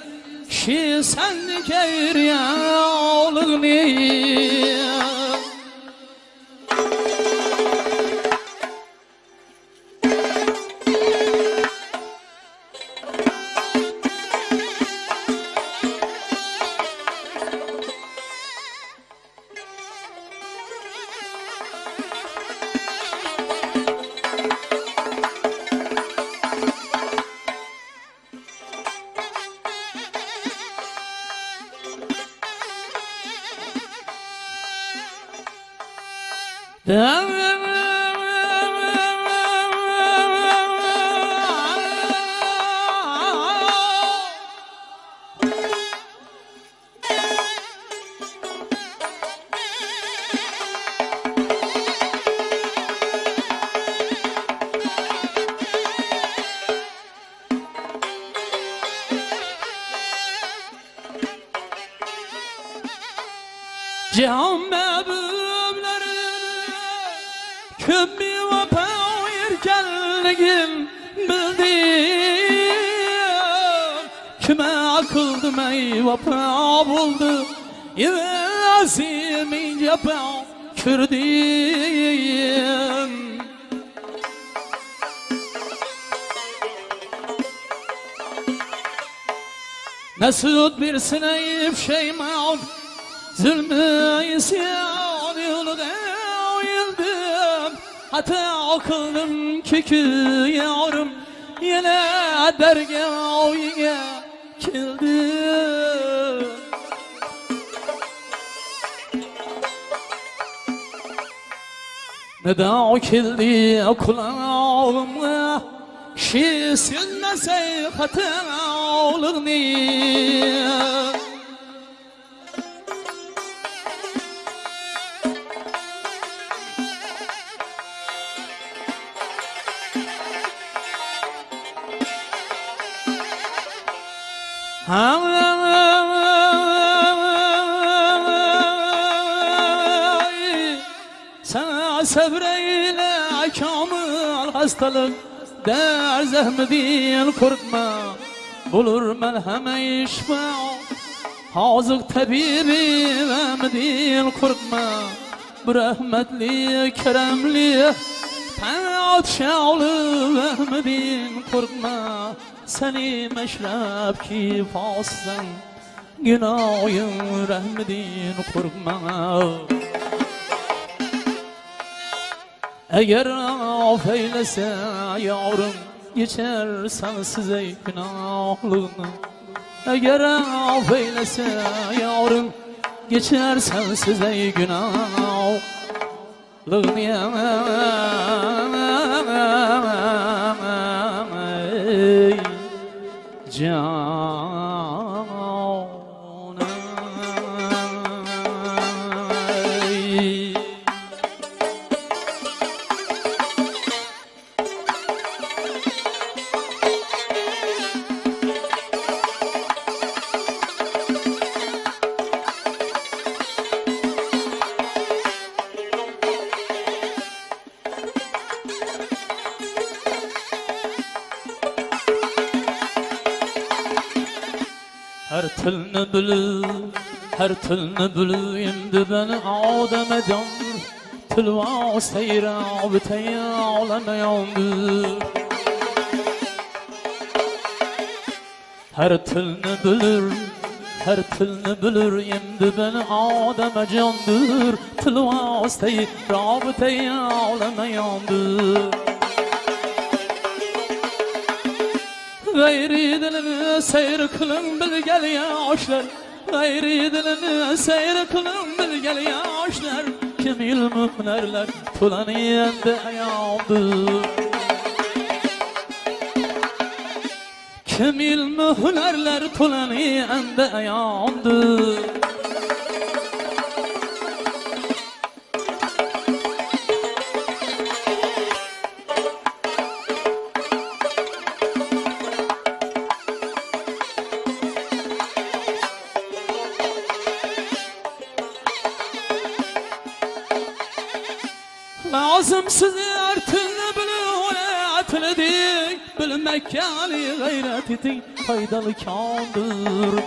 Şi senlik eyriyalığını Cihan Bir sineyip şeyman Zulmü isyan yolda yıldım Hatta akıldım kökü yavrum Yine dergâhıya kildim. Neden kildi kulağıma Şi sünmese hatırlığını Hay, Sana sabreyle kamil hastalık Der zahmetin korkma Bulur melheme işma Hazık tabibi vermedin korkma Bu rahmetli keremli Padşahlı vermedin korkma Seni meşrep ki faslan Günahın rahmedin korkma Eğer af eylese yavrum Geçersen size günahlığını Eğer af eylese yavrum Geçersen size günahlığını bilib, her tilni bilib endi beni odama jondir Tilva sayra bitaya olamayandir Her tilni bilir, her tilni bilir endi beni odama jondir Tilva sayra bitaya olamayandir g'ayri dilini sayr qiling bilgan yoshlar g'ayri dilini sayr qiling bilgan yoshlar kamil muhlarlar to'lani endi ayoldir Kim ilmi hünerler tulanı ende yandı Lazım size artığını bilin Atledik bilmek yani gayret etin faydalı kandır.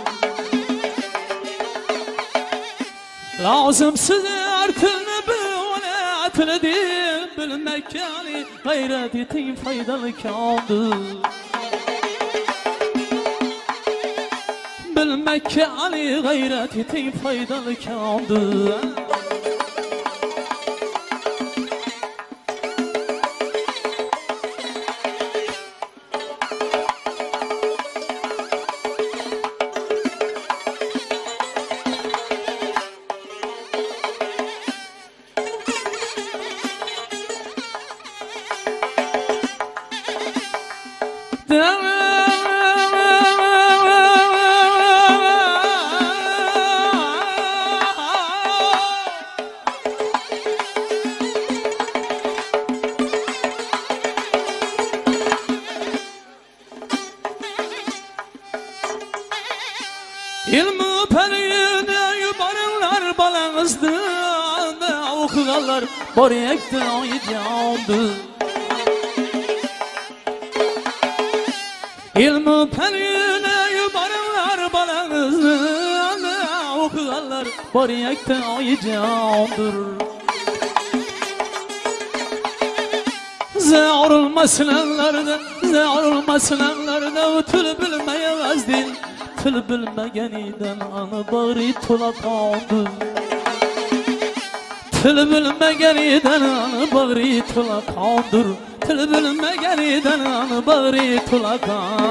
Lazım size artığını bilin Atledik bilmek yani gayret etin faydalı kandır. Bilmek yani gayret etin faydalı kandır Okuyanlar boriyekti ayıcandı İlmi peride yubarınlar balanızdı Okuyanlar boriyekti ayıcandır Zevrulmasınlarda, zevrulmasınlarda Tül bilmeyemezdim Tül bilmegeniden anı bari tula kandı Tül bilmegeniden anı bari tula kandır Tül bilmegeniden anı bari tula kandır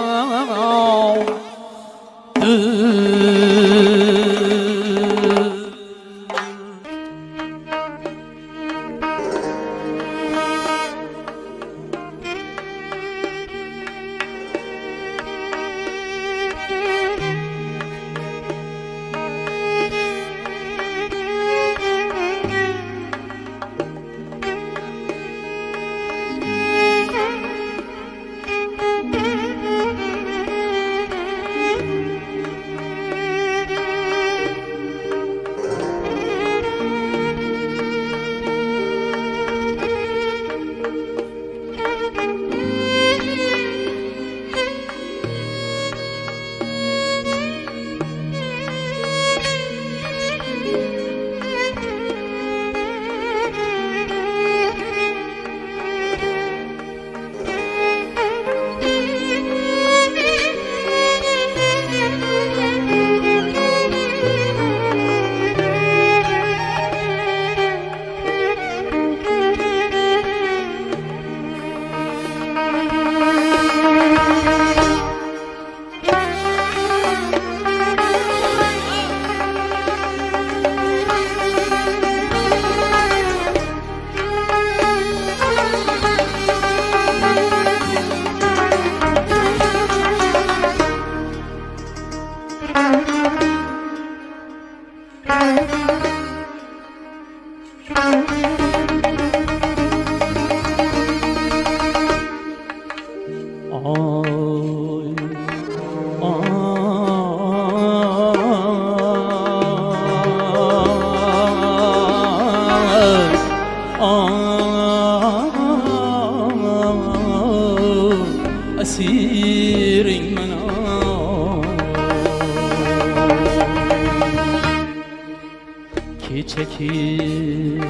Keçeki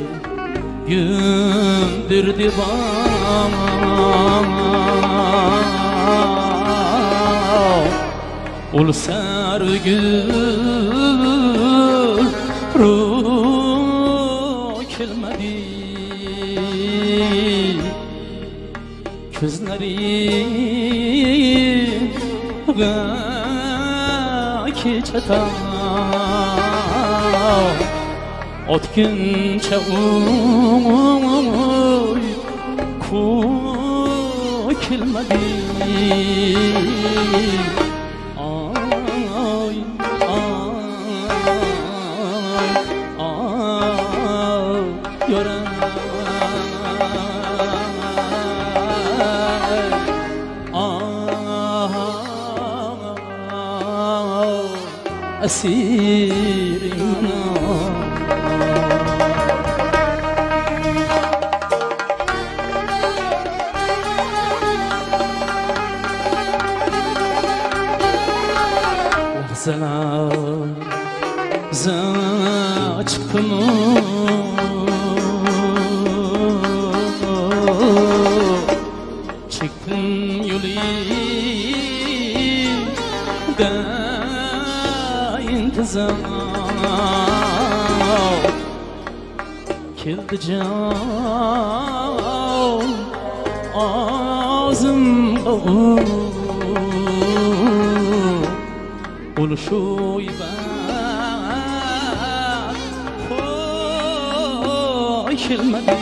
gündürdü bana Ul sergül ruh kelmedi. Gözlerim keçeta Ot günçe uy ku kilmedi Ay ay ay yara aşkımı Çıktım yolda intizam. Kildi can ağzımda Ul şu ibadet شغمدي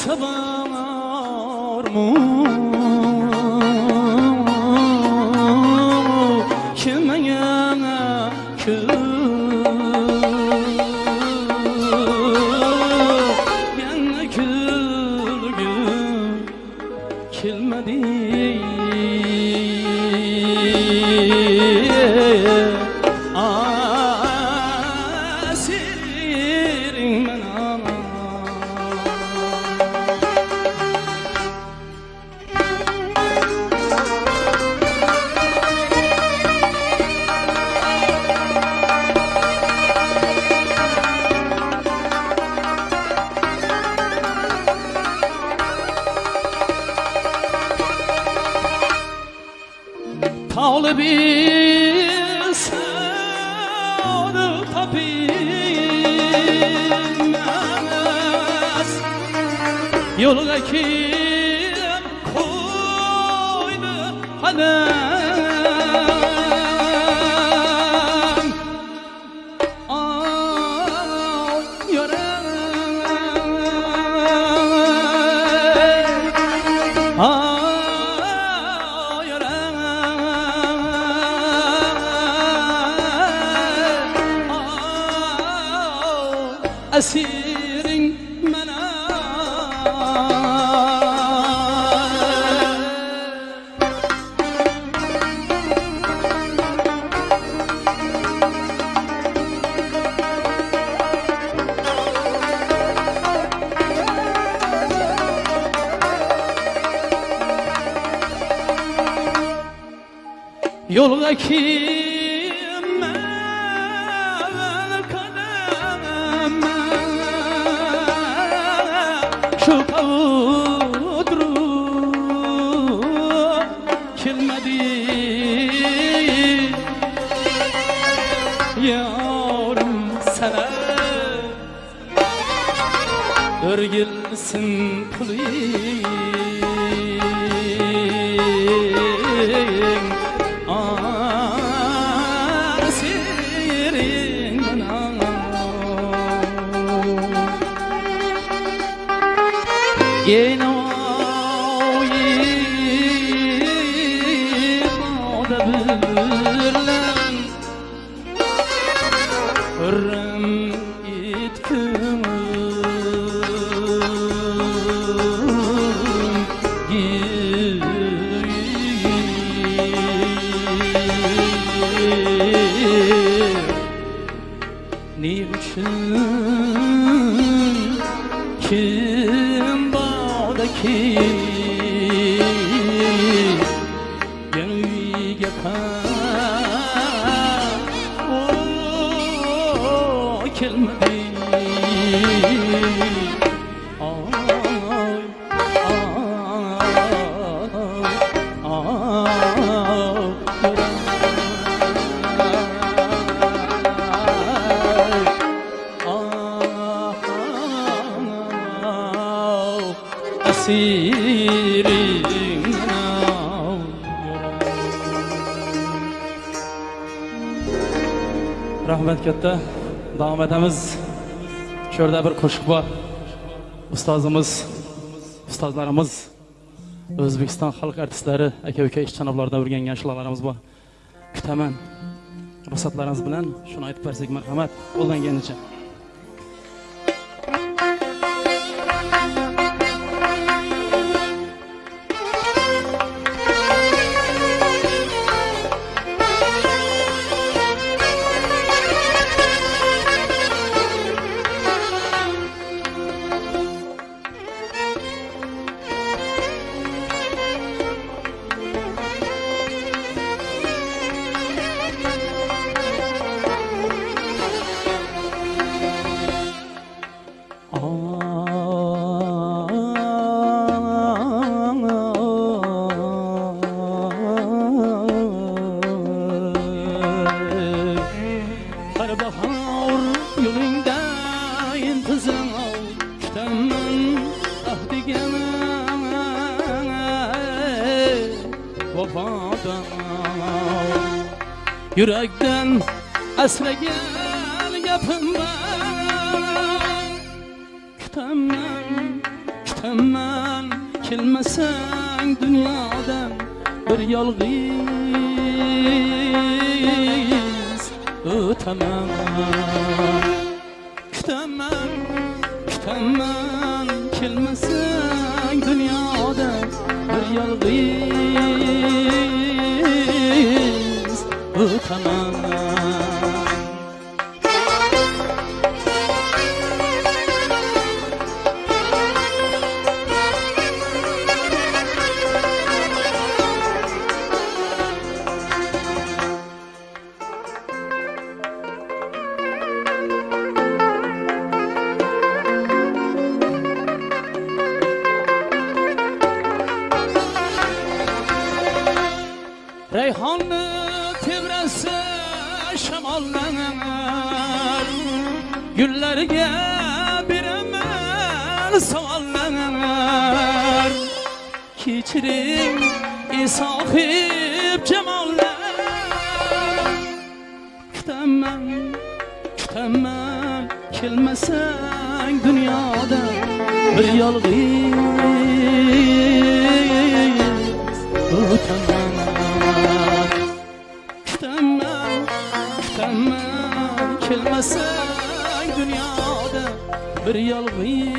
Sabah sabar mı? Rahmat katta davom etamiz. Shu yerda bir qo'shiq bor. Ustozimiz ustozlarimiz o'zbekiston xalq artistlari aka uka ishchanoblarda o'rgangan shularimiz bor. Kutaman ruxsatlaringiz bilan shuni aytib bersak marhamat qo'ldan Her yurakdan asragan gapim bor. Kutaman kutamman kelmasang dunyodan bir yolg'iz. O'taman kutaman kutaman kelmasang dunyodan bir yolg'iz. kana ey sohib jamollar kutaman kutaman dunyoda bir yolg'iz o'taman kutaman kutaman kelmasang dunyoda bir yolg'iz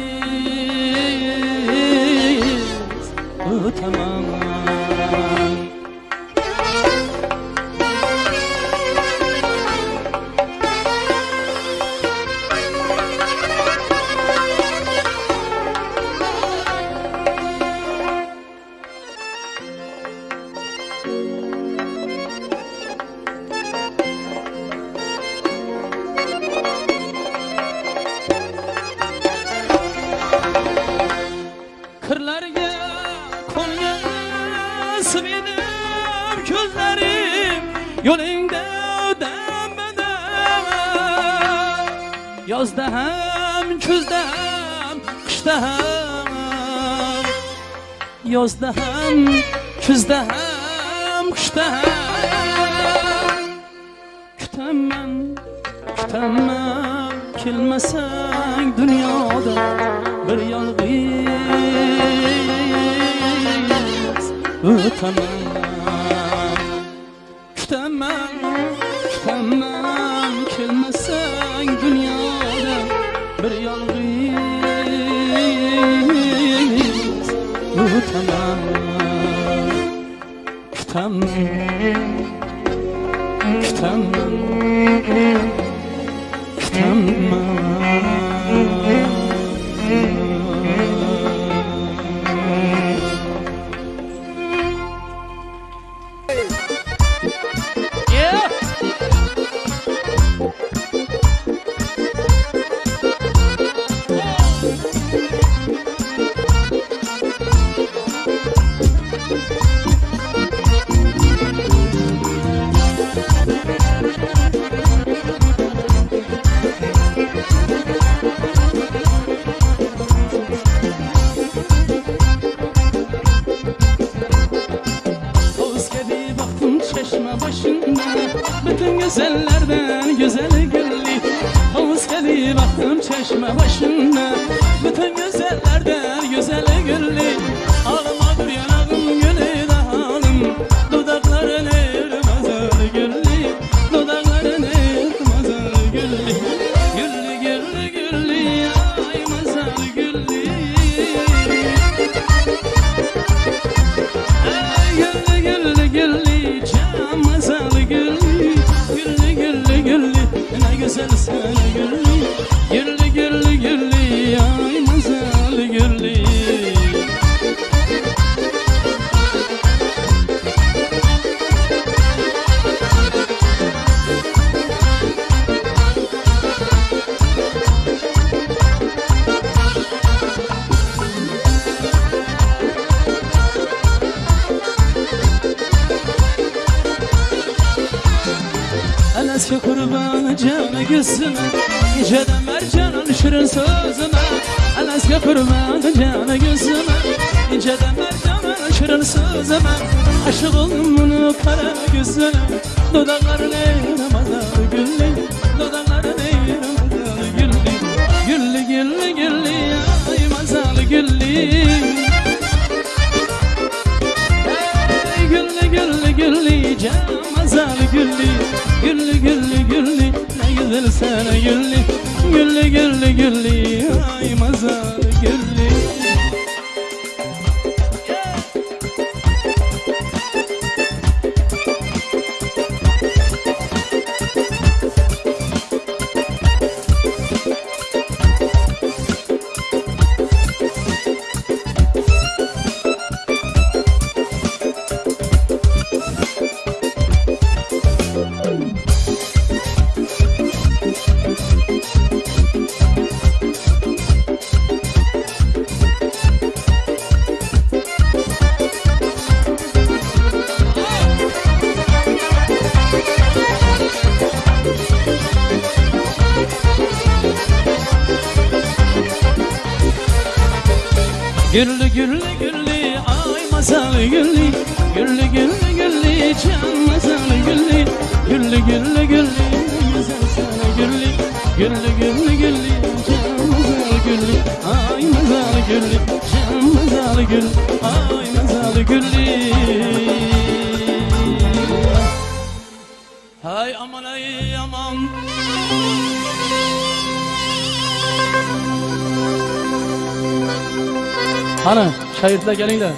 do'stlar kelinglar.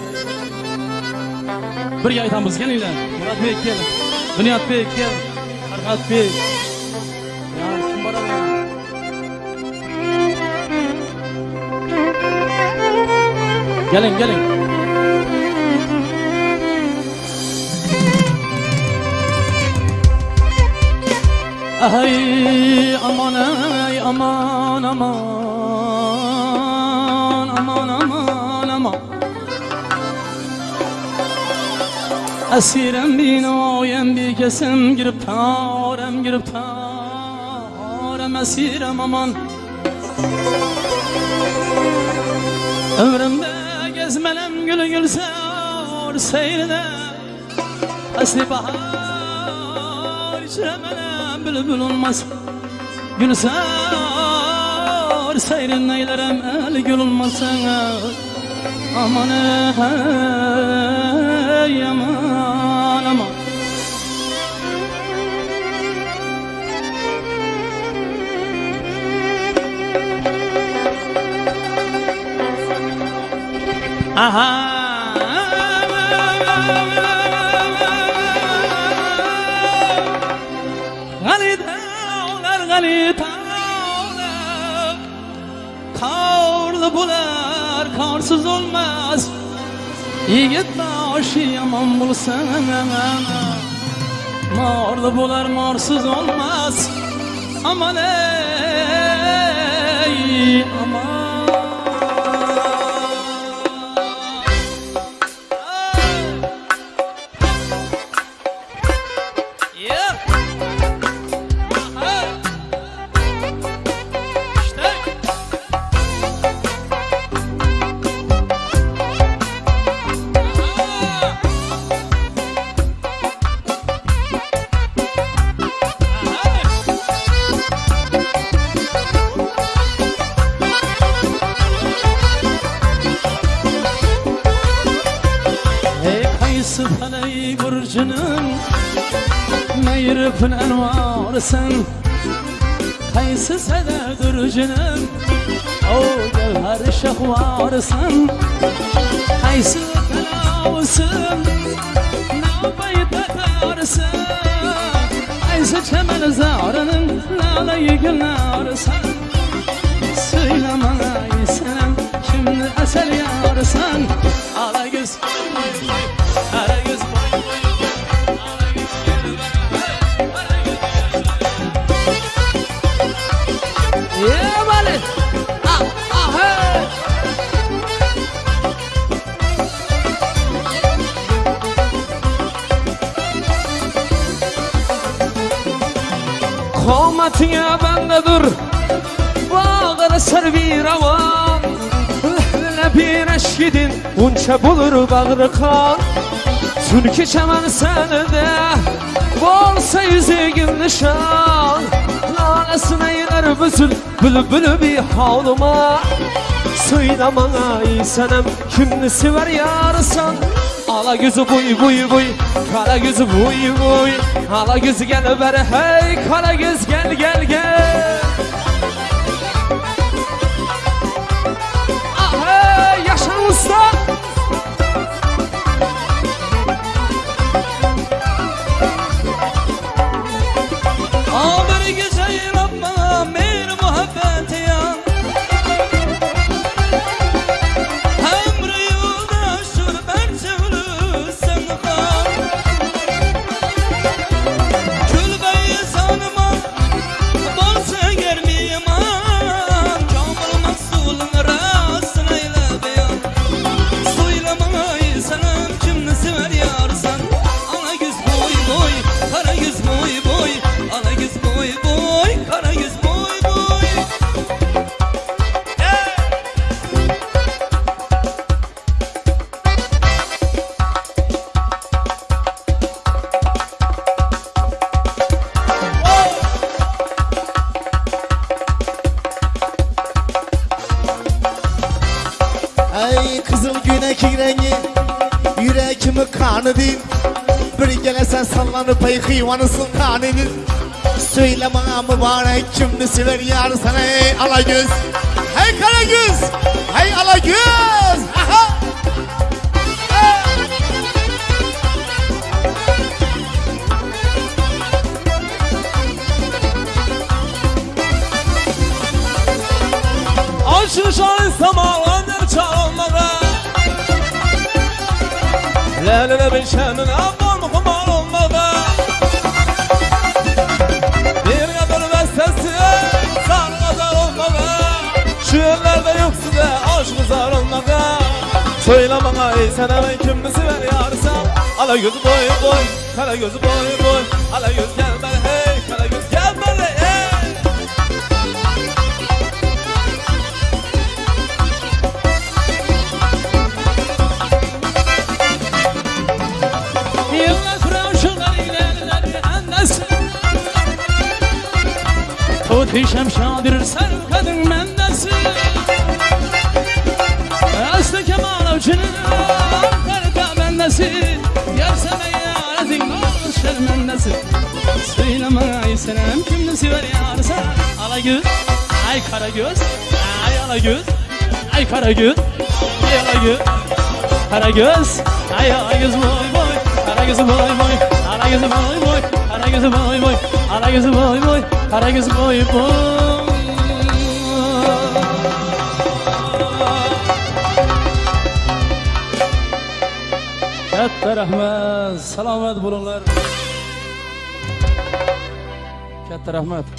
Birga aytamiz kelinglar. Muradbek kel. Bunyodbek kel. Farhodbek Dilim giriptarem giriptarem esirem aman. Ömrümde gezmelem gülü gülse or seyrine Esli bahar içremelem bülbül olmaz. Gülse or seyrin eylerem el gül olmasın Aman ey aman aman. Aha. Galita olar galita olar Kavurlu bular kavrsız olmaz. Yigit başı yaman bulsa Morlu bular morsuz olmaz. Aman ey aman. 生，还是老死？Eşkidin Unça bulur bağrı kan. Çünkü çemen senede Bolsa yüzüğün nişan. Lalesine iner büzül Bülbülü bir havluma Söyle bana ey senem Kimni sever yarsan Ala gözü buy buy buy Kara gözü buy buy. Ala gözü gel ver hey Kara göz sallanıp ey hıyvanısın kanının Söyle bana mübarek kimdi sever yar sana ey alagöz Hey karagöz Hey alagöz Aha! Açışan samalanır çalmağa Lelene bir şenin abon Ey sen hemen kim mi sever yarsam Ala gözü boy boy, kara gözü boy boy. Ala göz gel bana hey, kara göz gel bana hey. Annesi Tutuşam şadir ser kadın Ay senem kimdi sever yarsa Ala göz, ay kara göz Ay ala göz, ay kara göz Ay ala göz Kara göz, ay ala göz boy boy. Kara gözü boy boy, kara gözü boy boy. Kara gözü boy boy, kara gözü boy boy. Kara gözü boy boy. Katta rahmat, salomat bo'linglar. Katta rahmat.